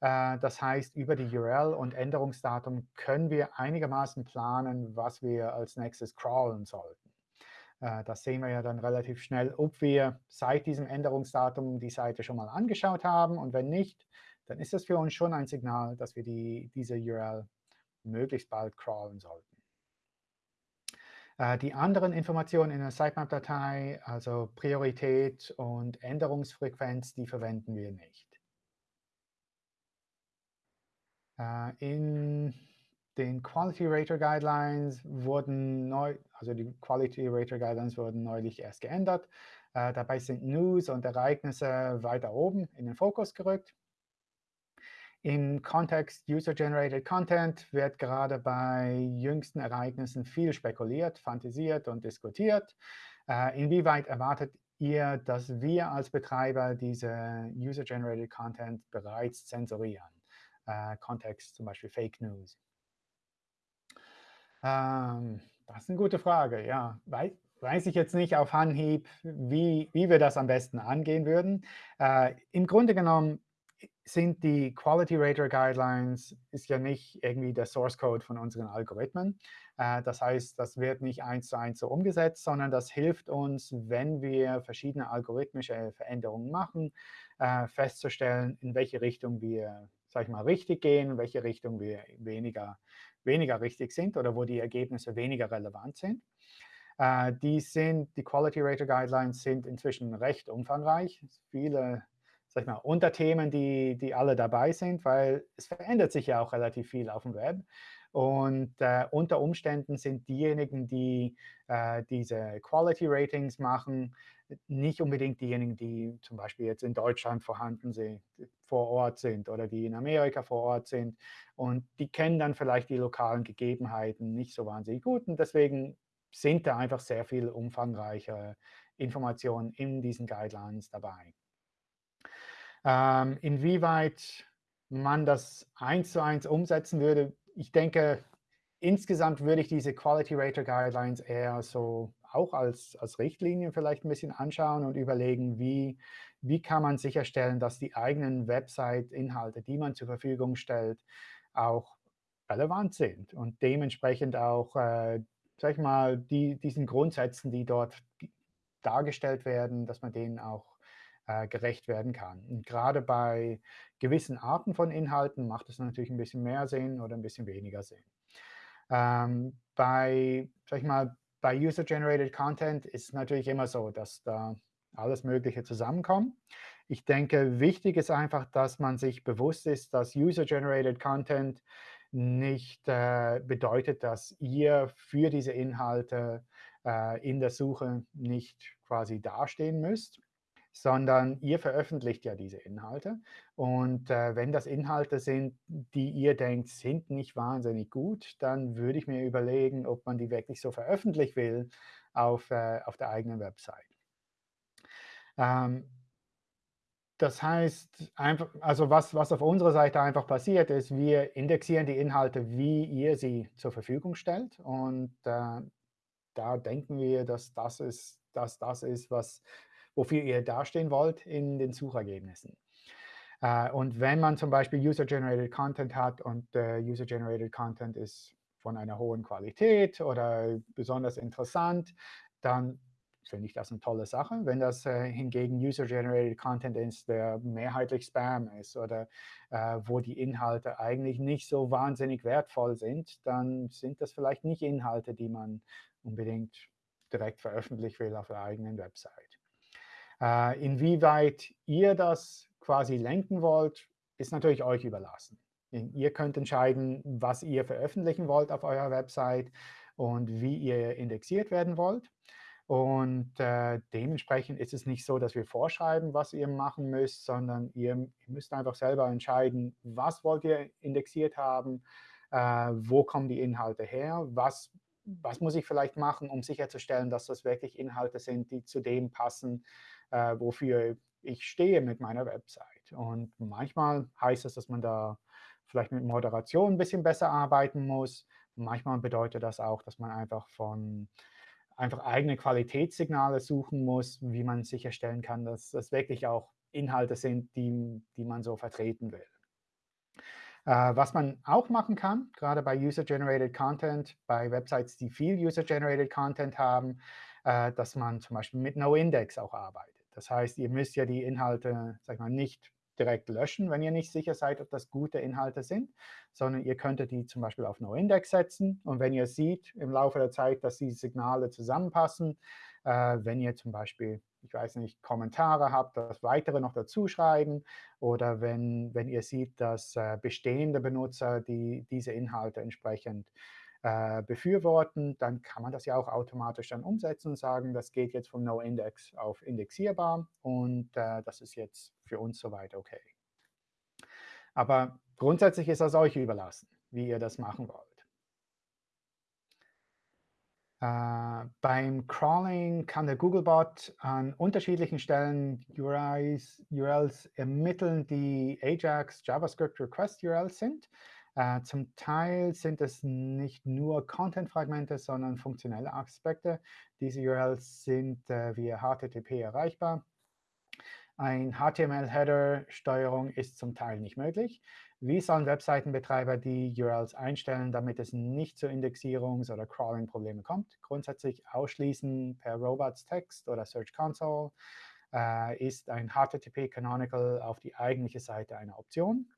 Äh, das heißt, über die URL und Änderungsdatum können wir einigermaßen planen, was wir als nächstes crawlen sollten. Äh, das sehen wir ja dann relativ schnell, ob wir seit diesem Änderungsdatum die Seite schon mal angeschaut haben. Und wenn nicht, dann ist das für uns schon ein Signal, dass wir die, diese URL möglichst bald crawlen sollten. Äh, die anderen Informationen in der Sitemap-Datei, also Priorität und Änderungsfrequenz, die verwenden wir nicht. Äh, in den Quality Rater Guidelines wurden neu, also die Quality Rater Guidelines wurden neulich erst geändert. Äh, dabei sind News und Ereignisse weiter oben in den Fokus gerückt. Im Kontext User-Generated Content wird gerade bei jüngsten Ereignissen viel spekuliert, fantasiert und diskutiert. Äh, inwieweit erwartet ihr, dass wir als Betreiber diese User-Generated Content bereits zensurieren? Äh, Kontext zum Beispiel Fake News. Ähm, das ist eine gute Frage, ja. Weiß, weiß ich jetzt nicht auf Anhieb, wie, wie wir das am besten angehen würden. Äh, Im Grunde genommen sind die Quality Rater Guidelines ist ja nicht irgendwie der Source Code von unseren Algorithmen. Äh, das heißt, das wird nicht eins zu eins so umgesetzt, sondern das hilft uns, wenn wir verschiedene algorithmische Veränderungen machen, äh, festzustellen, in welche Richtung wir, sag ich mal, richtig gehen, in welche Richtung wir weniger, weniger richtig sind oder wo die Ergebnisse weniger relevant sind. Äh, die sind, die Quality Rater Guidelines sind inzwischen recht umfangreich. Viele sag ich mal, Unterthemen, die, die alle dabei sind, weil es verändert sich ja auch relativ viel auf dem Web. Und äh, unter Umständen sind diejenigen, die äh, diese Quality Ratings machen, nicht unbedingt diejenigen, die zum Beispiel jetzt in Deutschland vorhanden sind, vor Ort sind oder die in Amerika vor Ort sind. Und die kennen dann vielleicht die lokalen Gegebenheiten nicht so wahnsinnig gut. Und deswegen sind da einfach sehr viel umfangreiche Informationen in diesen Guidelines dabei. Ähm, inwieweit man das eins zu eins umsetzen würde, ich denke, insgesamt würde ich diese Quality Rater Guidelines eher so auch als, als Richtlinien vielleicht ein bisschen anschauen und überlegen, wie, wie kann man sicherstellen, dass die eigenen Website-Inhalte, die man zur Verfügung stellt, auch relevant sind und dementsprechend auch, äh, sag ich mal, die, diesen Grundsätzen, die dort dargestellt werden, dass man denen auch äh, gerecht werden kann. Und gerade bei gewissen Arten von Inhalten macht es natürlich ein bisschen mehr Sinn oder ein bisschen weniger Sinn. Ähm, bei, sag ich mal, bei User-Generated Content ist es natürlich immer so, dass da alles Mögliche zusammenkommt. Ich denke, wichtig ist einfach, dass man sich bewusst ist, dass User-Generated Content nicht äh, bedeutet, dass ihr für diese Inhalte äh, in der Suche nicht quasi dastehen müsst sondern ihr veröffentlicht ja diese Inhalte. Und äh, wenn das Inhalte sind, die ihr denkt, sind nicht wahnsinnig gut, dann würde ich mir überlegen, ob man die wirklich so veröffentlichen will auf, äh, auf der eigenen Website. Ähm, das heißt, einfach, also was, was auf unserer Seite einfach passiert ist, wir indexieren die Inhalte, wie ihr sie zur Verfügung stellt. Und äh, da denken wir, dass das ist, dass das ist, was wofür ihr dastehen wollt in den Suchergebnissen. Äh, und wenn man zum Beispiel User-Generated Content hat und äh, User-Generated Content ist von einer hohen Qualität oder besonders interessant, dann finde ich das eine tolle Sache. Wenn das äh, hingegen User-Generated Content ist, der mehrheitlich Spam ist oder äh, wo die Inhalte eigentlich nicht so wahnsinnig wertvoll sind, dann sind das vielleicht nicht Inhalte, die man unbedingt direkt veröffentlichen will auf der eigenen Website. Äh, inwieweit ihr das quasi lenken wollt, ist natürlich euch überlassen. Ihr könnt entscheiden, was ihr veröffentlichen wollt auf eurer Website und wie ihr indexiert werden wollt. Und äh, dementsprechend ist es nicht so, dass wir vorschreiben, was ihr machen müsst, sondern ihr, müsst einfach selber entscheiden, was wollt ihr indexiert haben, äh, wo kommen die Inhalte her, was, was muss ich vielleicht machen, um sicherzustellen, dass das wirklich Inhalte sind, die zu dem passen, äh, wofür ich stehe mit meiner Website. Und manchmal heißt es, dass man da vielleicht mit Moderation ein bisschen besser arbeiten muss. Manchmal bedeutet das auch, dass man einfach von einfach eigene Qualitätssignale suchen muss, wie man sicherstellen kann, dass das wirklich auch Inhalte sind, die, die man so vertreten will. Äh, was man auch machen kann, gerade bei User-Generated Content, bei Websites, die viel User-Generated Content haben, äh, dass man zum Beispiel mit NoIndex auch arbeitet. Das heißt, ihr müsst ja die Inhalte, sag mal, nicht direkt löschen, wenn ihr nicht sicher seid, ob das gute Inhalte sind, sondern ihr könntet die zum Beispiel auf No-Index setzen. Und wenn ihr seht im Laufe der Zeit, dass die Signale zusammenpassen, äh, wenn ihr zum Beispiel, ich weiß nicht, Kommentare habt, das weitere noch dazu schreiben oder wenn, wenn ihr seht, dass äh, bestehende Benutzer die, diese Inhalte entsprechend äh, befürworten, dann kann man das ja auch automatisch dann umsetzen und sagen, das geht jetzt vom No-Index auf indexierbar und äh, das ist jetzt für uns soweit okay. Aber grundsätzlich ist das euch überlassen, wie ihr das machen wollt. Uh, beim Crawling kann der Googlebot an unterschiedlichen Stellen URIs, URLs ermitteln, die Ajax JavaScript Request URLs sind. Äh, zum Teil sind es nicht nur Content-Fragmente, sondern funktionelle Aspekte. Diese URLs sind äh, via HTTP erreichbar. Ein HTML-Header-Steuerung ist zum Teil nicht möglich. Wie sollen Webseitenbetreiber die URLs einstellen, damit es nicht zu Indexierungs- oder Crawling-Problemen kommt? Grundsätzlich ausschließen per Robots Text oder Search Console äh, ist ein HTTP Canonical auf die eigentliche Seite eine Option.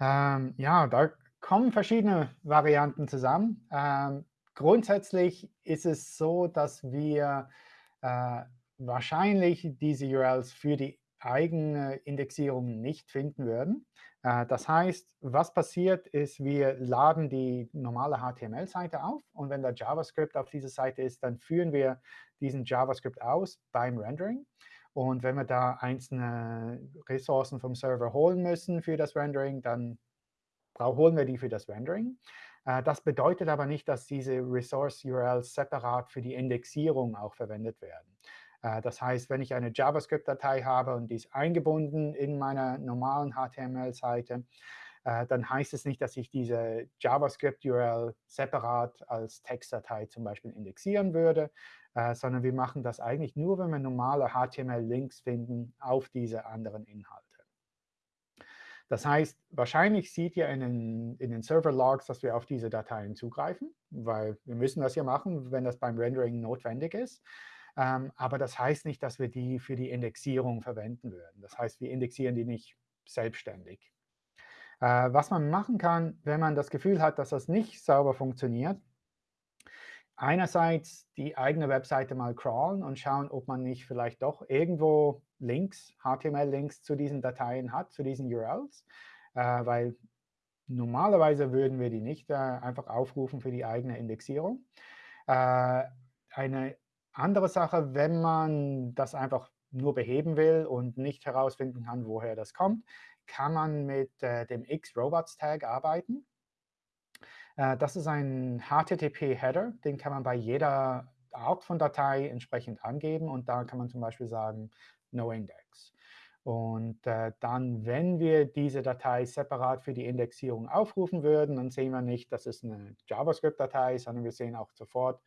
Ähm, ja, da kommen verschiedene Varianten zusammen. Ähm, grundsätzlich ist es so, dass wir äh, wahrscheinlich diese URLs für die eigene Indexierung nicht finden würden. Äh, das heißt, was passiert ist, wir laden die normale HTML-Seite auf und wenn da JavaScript auf dieser Seite ist, dann führen wir diesen JavaScript aus beim Rendering. Und wenn wir da einzelne Ressourcen vom Server holen müssen für das Rendering, dann holen wir die für das Rendering. Äh, das bedeutet aber nicht, dass diese Resource-URLs separat für die Indexierung auch verwendet werden. Äh, das heißt, wenn ich eine JavaScript-Datei habe und die ist eingebunden in meiner normalen HTML-Seite, äh, dann heißt es nicht, dass ich diese JavaScript-URL separat als Textdatei zum Beispiel indexieren würde, äh, sondern wir machen das eigentlich nur, wenn wir normale HTML-Links finden auf diese anderen Inhalte. Das heißt, wahrscheinlich seht ihr in den, in den Server-Logs, dass wir auf diese Dateien zugreifen, weil wir müssen das ja machen, wenn das beim Rendering notwendig ist. Ähm, aber das heißt nicht, dass wir die für die Indexierung verwenden würden. Das heißt, wir indexieren die nicht selbstständig. Äh, was man machen kann, wenn man das Gefühl hat, dass das nicht sauber funktioniert, einerseits die eigene Webseite mal crawlen und schauen, ob man nicht vielleicht doch irgendwo Links, HTML-Links zu diesen Dateien hat, zu diesen URLs, äh, weil normalerweise würden wir die nicht äh, einfach aufrufen für die eigene Indexierung. Äh, eine andere Sache, wenn man das einfach nur beheben will und nicht herausfinden kann, woher das kommt, kann man mit äh, dem X-Robots-Tag arbeiten. Äh, das ist ein HTTP-Header, den kann man bei jeder Art von Datei entsprechend angeben. Und da kann man zum Beispiel sagen, no index. Und äh, dann, wenn wir diese Datei separat für die Indexierung aufrufen würden, dann sehen wir nicht, dass es eine JavaScript-Datei ist, sondern wir sehen auch sofort,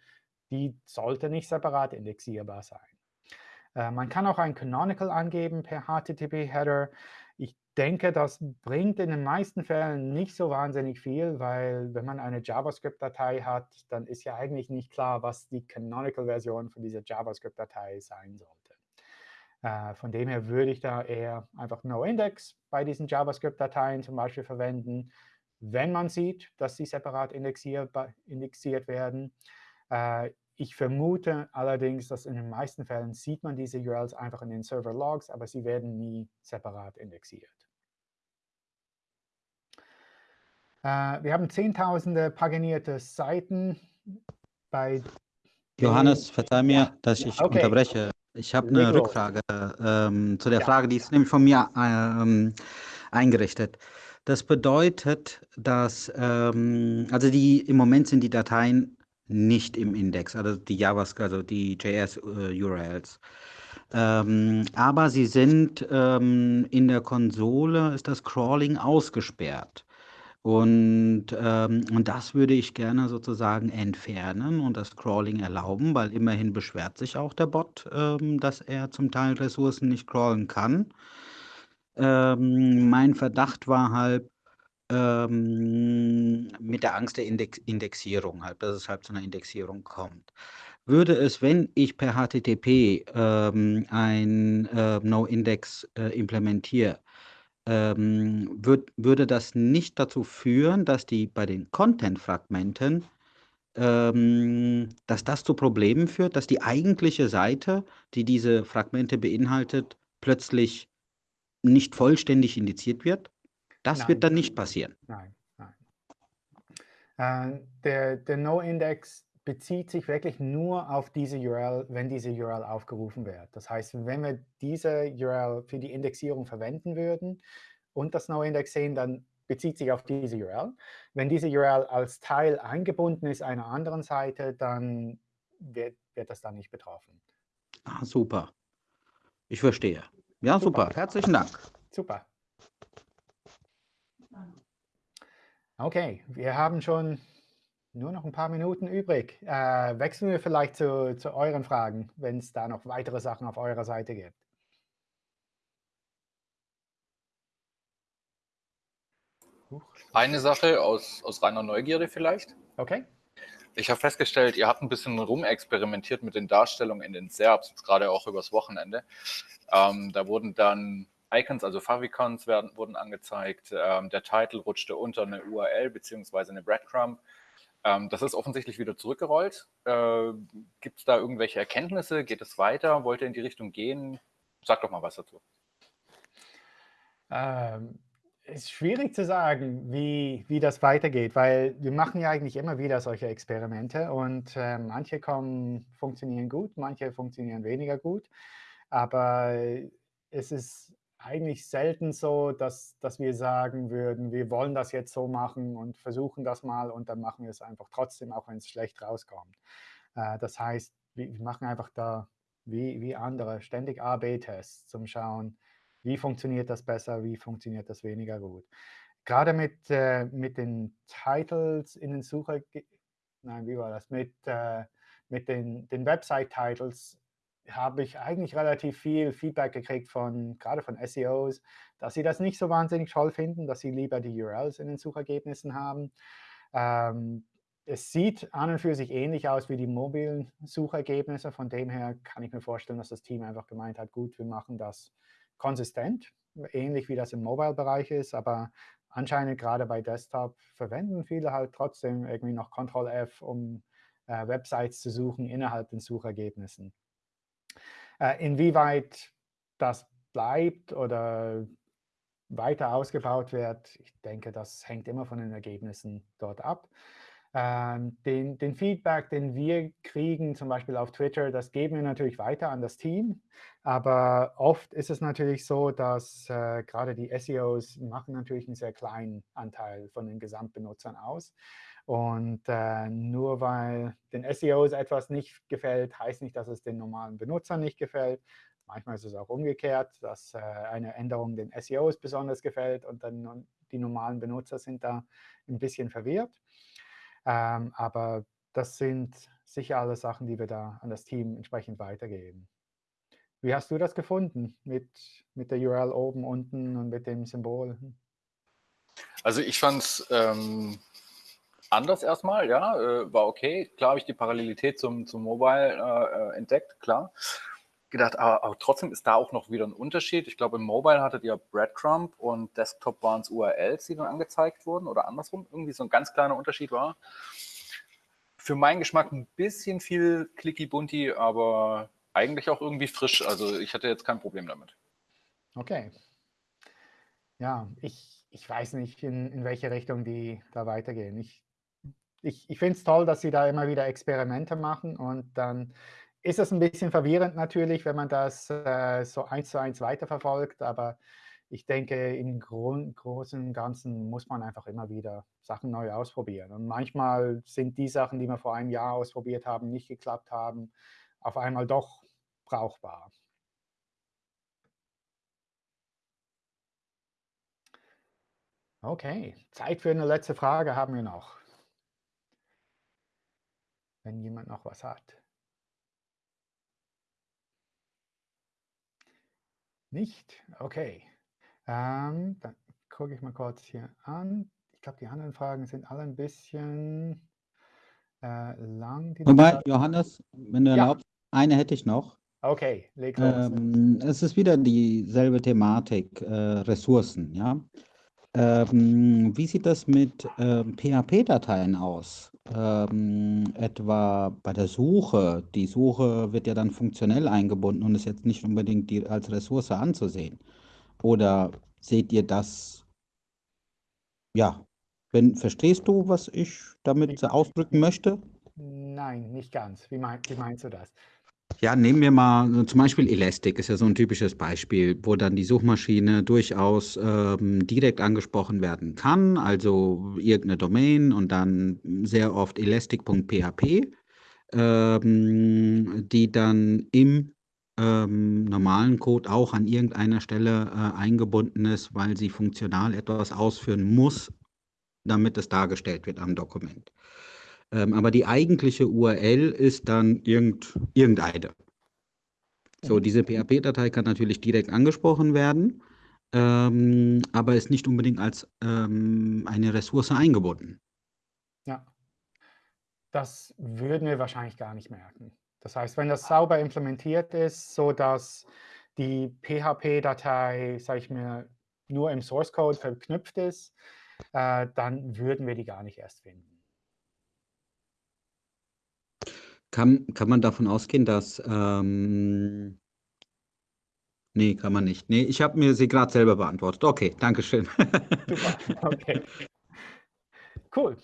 die sollte nicht separat indexierbar sein. Äh, man kann auch ein Canonical angeben per HTTP-Header. Denke, das bringt in den meisten Fällen nicht so wahnsinnig viel, weil wenn man eine JavaScript-Datei hat, dann ist ja eigentlich nicht klar, was die Canonical-Version von dieser JavaScript-Datei sein sollte. Äh, von dem her würde ich da eher einfach NoIndex bei diesen JavaScript-Dateien zum Beispiel verwenden, wenn man sieht, dass sie separat indexiert werden. Äh, ich vermute allerdings, dass in den meisten Fällen sieht man diese URLs einfach in den Server-Logs, aber sie werden nie separat indexiert. Äh, wir haben zehntausende paginierte Seiten bei Johannes, verzeih mir, dass ich okay. unterbreche. Ich habe eine Rückfrage ähm, zu der ja. Frage, die ist nämlich von mir ähm, eingerichtet. Das bedeutet, dass, ähm, also die, im Moment sind die Dateien nicht im Index, also die JavaScript, also die JS-URLs. Äh, ähm, aber sie sind ähm, in der Konsole, ist das Crawling ausgesperrt. Und, ähm, und das würde ich gerne sozusagen entfernen und das Crawling erlauben, weil immerhin beschwert sich auch der Bot, ähm, dass er zum Teil Ressourcen nicht crawlen kann. Ähm, mein Verdacht war halt, ähm, mit der Angst der Index Indexierung halt, dass es halt zu einer Indexierung kommt. Würde es, wenn ich per HTTP ähm, ein äh, No-Index äh, implementiere, ähm, würd, würde das nicht dazu führen, dass die bei den Content-Fragmenten, ähm, dass das zu Problemen führt, dass die eigentliche Seite, die diese Fragmente beinhaltet, plötzlich nicht vollständig indiziert wird? Das nein, wird dann nicht passieren. Nein, nein. Äh, der der No-Index bezieht sich wirklich nur auf diese URL, wenn diese URL aufgerufen wird. Das heißt, wenn wir diese URL für die Indexierung verwenden würden und das No-Index sehen, dann bezieht sich auf diese URL. Wenn diese URL als Teil eingebunden ist einer anderen Seite, dann wird, wird das dann nicht betroffen. Ah, super. Ich verstehe. Ja, super. super. Herzlichen Dank. Super. Okay, wir haben schon nur noch ein paar Minuten übrig. Äh, wechseln wir vielleicht zu, zu euren Fragen, wenn es da noch weitere Sachen auf eurer Seite gibt. Eine Sache aus, aus reiner Neugierde vielleicht. Okay. Ich habe festgestellt, ihr habt ein bisschen rumexperimentiert mit den Darstellungen in den SERPs, gerade auch übers Wochenende. Ähm, da wurden dann Icons, also Favicons werden, wurden angezeigt. Ähm, der Titel rutschte unter eine URL bzw. eine Breadcrumb. Ähm, das ist offensichtlich wieder zurückgerollt. Äh, Gibt es da irgendwelche Erkenntnisse? Geht es weiter? Wollt ihr in die Richtung gehen? Sag doch mal was dazu. Ähm, ist schwierig zu sagen, wie, wie das weitergeht, weil wir machen ja eigentlich immer wieder solche Experimente und äh, manche kommen, funktionieren gut, manche funktionieren weniger gut. Aber es ist eigentlich selten so, dass, dass wir sagen würden, wir wollen das jetzt so machen und versuchen das mal und dann machen wir es einfach trotzdem, auch wenn es schlecht rauskommt. Äh, das heißt, wir, wir machen einfach da wie, wie andere ständig A-B-Tests zum Schauen, wie funktioniert das besser, wie funktioniert das weniger gut. Gerade mit, äh, mit den Titles in den Sucher, nein, wie war das, mit, äh, mit den, den Website-Titles habe ich eigentlich relativ viel Feedback gekriegt von, gerade von SEOs, dass sie das nicht so wahnsinnig toll finden, dass sie lieber die URLs in den Suchergebnissen haben. Ähm, es sieht an und für sich ähnlich aus wie die mobilen Suchergebnisse. Von dem her kann ich mir vorstellen, dass das Team einfach gemeint hat, gut, wir machen das konsistent, ähnlich wie das im Mobile-Bereich ist, aber anscheinend gerade bei Desktop verwenden viele halt trotzdem irgendwie noch Ctrl-F, um äh, Websites zu suchen innerhalb den Suchergebnissen. Äh, inwieweit das bleibt oder weiter ausgebaut wird, ich denke, das hängt immer von den Ergebnissen dort ab. Ähm, den, den, Feedback, den wir kriegen, zum Beispiel auf Twitter, das geben wir natürlich weiter an das Team. Aber oft ist es natürlich so, dass äh, gerade die SEOs machen natürlich einen sehr kleinen Anteil von den Gesamtbenutzern aus. Und äh, nur weil den SEOs etwas nicht gefällt, heißt nicht, dass es den normalen Benutzern nicht gefällt. Manchmal ist es auch umgekehrt, dass äh, eine Änderung den SEOs besonders gefällt und dann die normalen Benutzer sind da ein bisschen verwirrt. Ähm, aber das sind sicher alle Sachen, die wir da an das Team entsprechend weitergeben. Wie hast du das gefunden mit, mit der URL oben, unten und mit dem Symbol? Also ich fand es ähm, anders erstmal, ja, äh, war okay. Klar habe ich die Parallelität zum, zum Mobile äh, entdeckt, klar. Gedacht, aber, aber, trotzdem ist da auch noch wieder ein Unterschied. Ich glaube, im Mobile hattet ihr Breadcrumb und Desktop waren es URLs, die dann angezeigt wurden oder andersrum. Irgendwie so ein ganz kleiner Unterschied war. Für meinen Geschmack ein bisschen viel clicky bunty, aber eigentlich auch irgendwie frisch. Also ich hatte jetzt kein Problem damit. Okay. Ja, ich, ich weiß nicht, in, in welche Richtung die da weitergehen. Ich, ich, ich finde es toll, dass sie da immer wieder Experimente machen und dann ist es ein bisschen verwirrend natürlich, wenn man das äh, so eins zu eins weiterverfolgt, aber ich denke, im Grund, Großen und Ganzen muss man einfach immer wieder Sachen neu ausprobieren. Und manchmal sind die Sachen, die wir vor einem Jahr ausprobiert haben, nicht geklappt haben, auf einmal doch brauchbar. Okay, Zeit für eine letzte Frage haben wir noch. Wenn jemand noch was hat. Nicht? Okay. Ähm, dann gucke ich mal kurz hier an. Ich glaube, die anderen Fragen sind alle ein bisschen äh, lang. Wobei, Johannes, wenn du ja. erlaubst, eine hätte ich noch. Okay, leg los. Ähm, es ist wieder dieselbe Thematik, äh, Ressourcen, ja. Ähm, wie sieht das mit ähm, PHP-Dateien aus? Ähm, etwa bei der Suche. Die Suche wird ja dann funktionell eingebunden und ist jetzt nicht unbedingt die, als Ressource anzusehen. Oder seht ihr das? Ja, wenn, verstehst du, was ich damit ausdrücken möchte? Nein, nicht ganz. Wie, mein, wie meinst du das? Ja, nehmen wir mal zum Beispiel Elastic, ist ja so ein typisches Beispiel, wo dann die Suchmaschine durchaus ähm, direkt angesprochen werden kann, also irgendeine Domain und dann sehr oft elastic.php, ähm, die dann im ähm, normalen Code auch an irgendeiner Stelle äh, eingebunden ist, weil sie funktional etwas ausführen muss, damit es dargestellt wird am Dokument. Ähm, aber die eigentliche URL ist dann irgend, irgendeine. So, diese PHP-Datei kann natürlich direkt angesprochen werden, ähm, aber ist nicht unbedingt als ähm, eine Ressource eingebunden. Ja, das würden wir wahrscheinlich gar nicht merken. Das heißt, wenn das sauber implementiert ist, sodass die PHP-Datei, sage ich mir, nur im Source Code verknüpft ist, äh, dann würden wir die gar nicht erst finden. Kann, kann man davon ausgehen, dass ähm, nee, kann man nicht. Nee, ich habe mir sie gerade selber beantwortet. Okay, danke schön. Super, okay. Cool.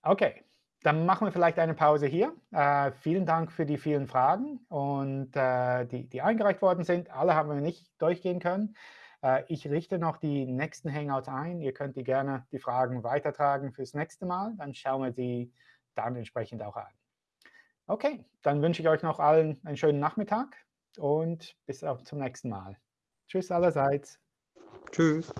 Okay, dann machen wir vielleicht eine Pause hier. Äh, vielen Dank für die vielen Fragen und äh, die, die eingereicht worden sind. Alle haben wir nicht durchgehen können. Äh, ich richte noch die nächsten Hangouts ein. Ihr könnt die gerne die Fragen weitertragen fürs nächste Mal. Dann schauen wir sie dann entsprechend auch an. Okay, dann wünsche ich euch noch allen einen schönen Nachmittag und bis zum nächsten Mal. Tschüss allerseits. Tschüss.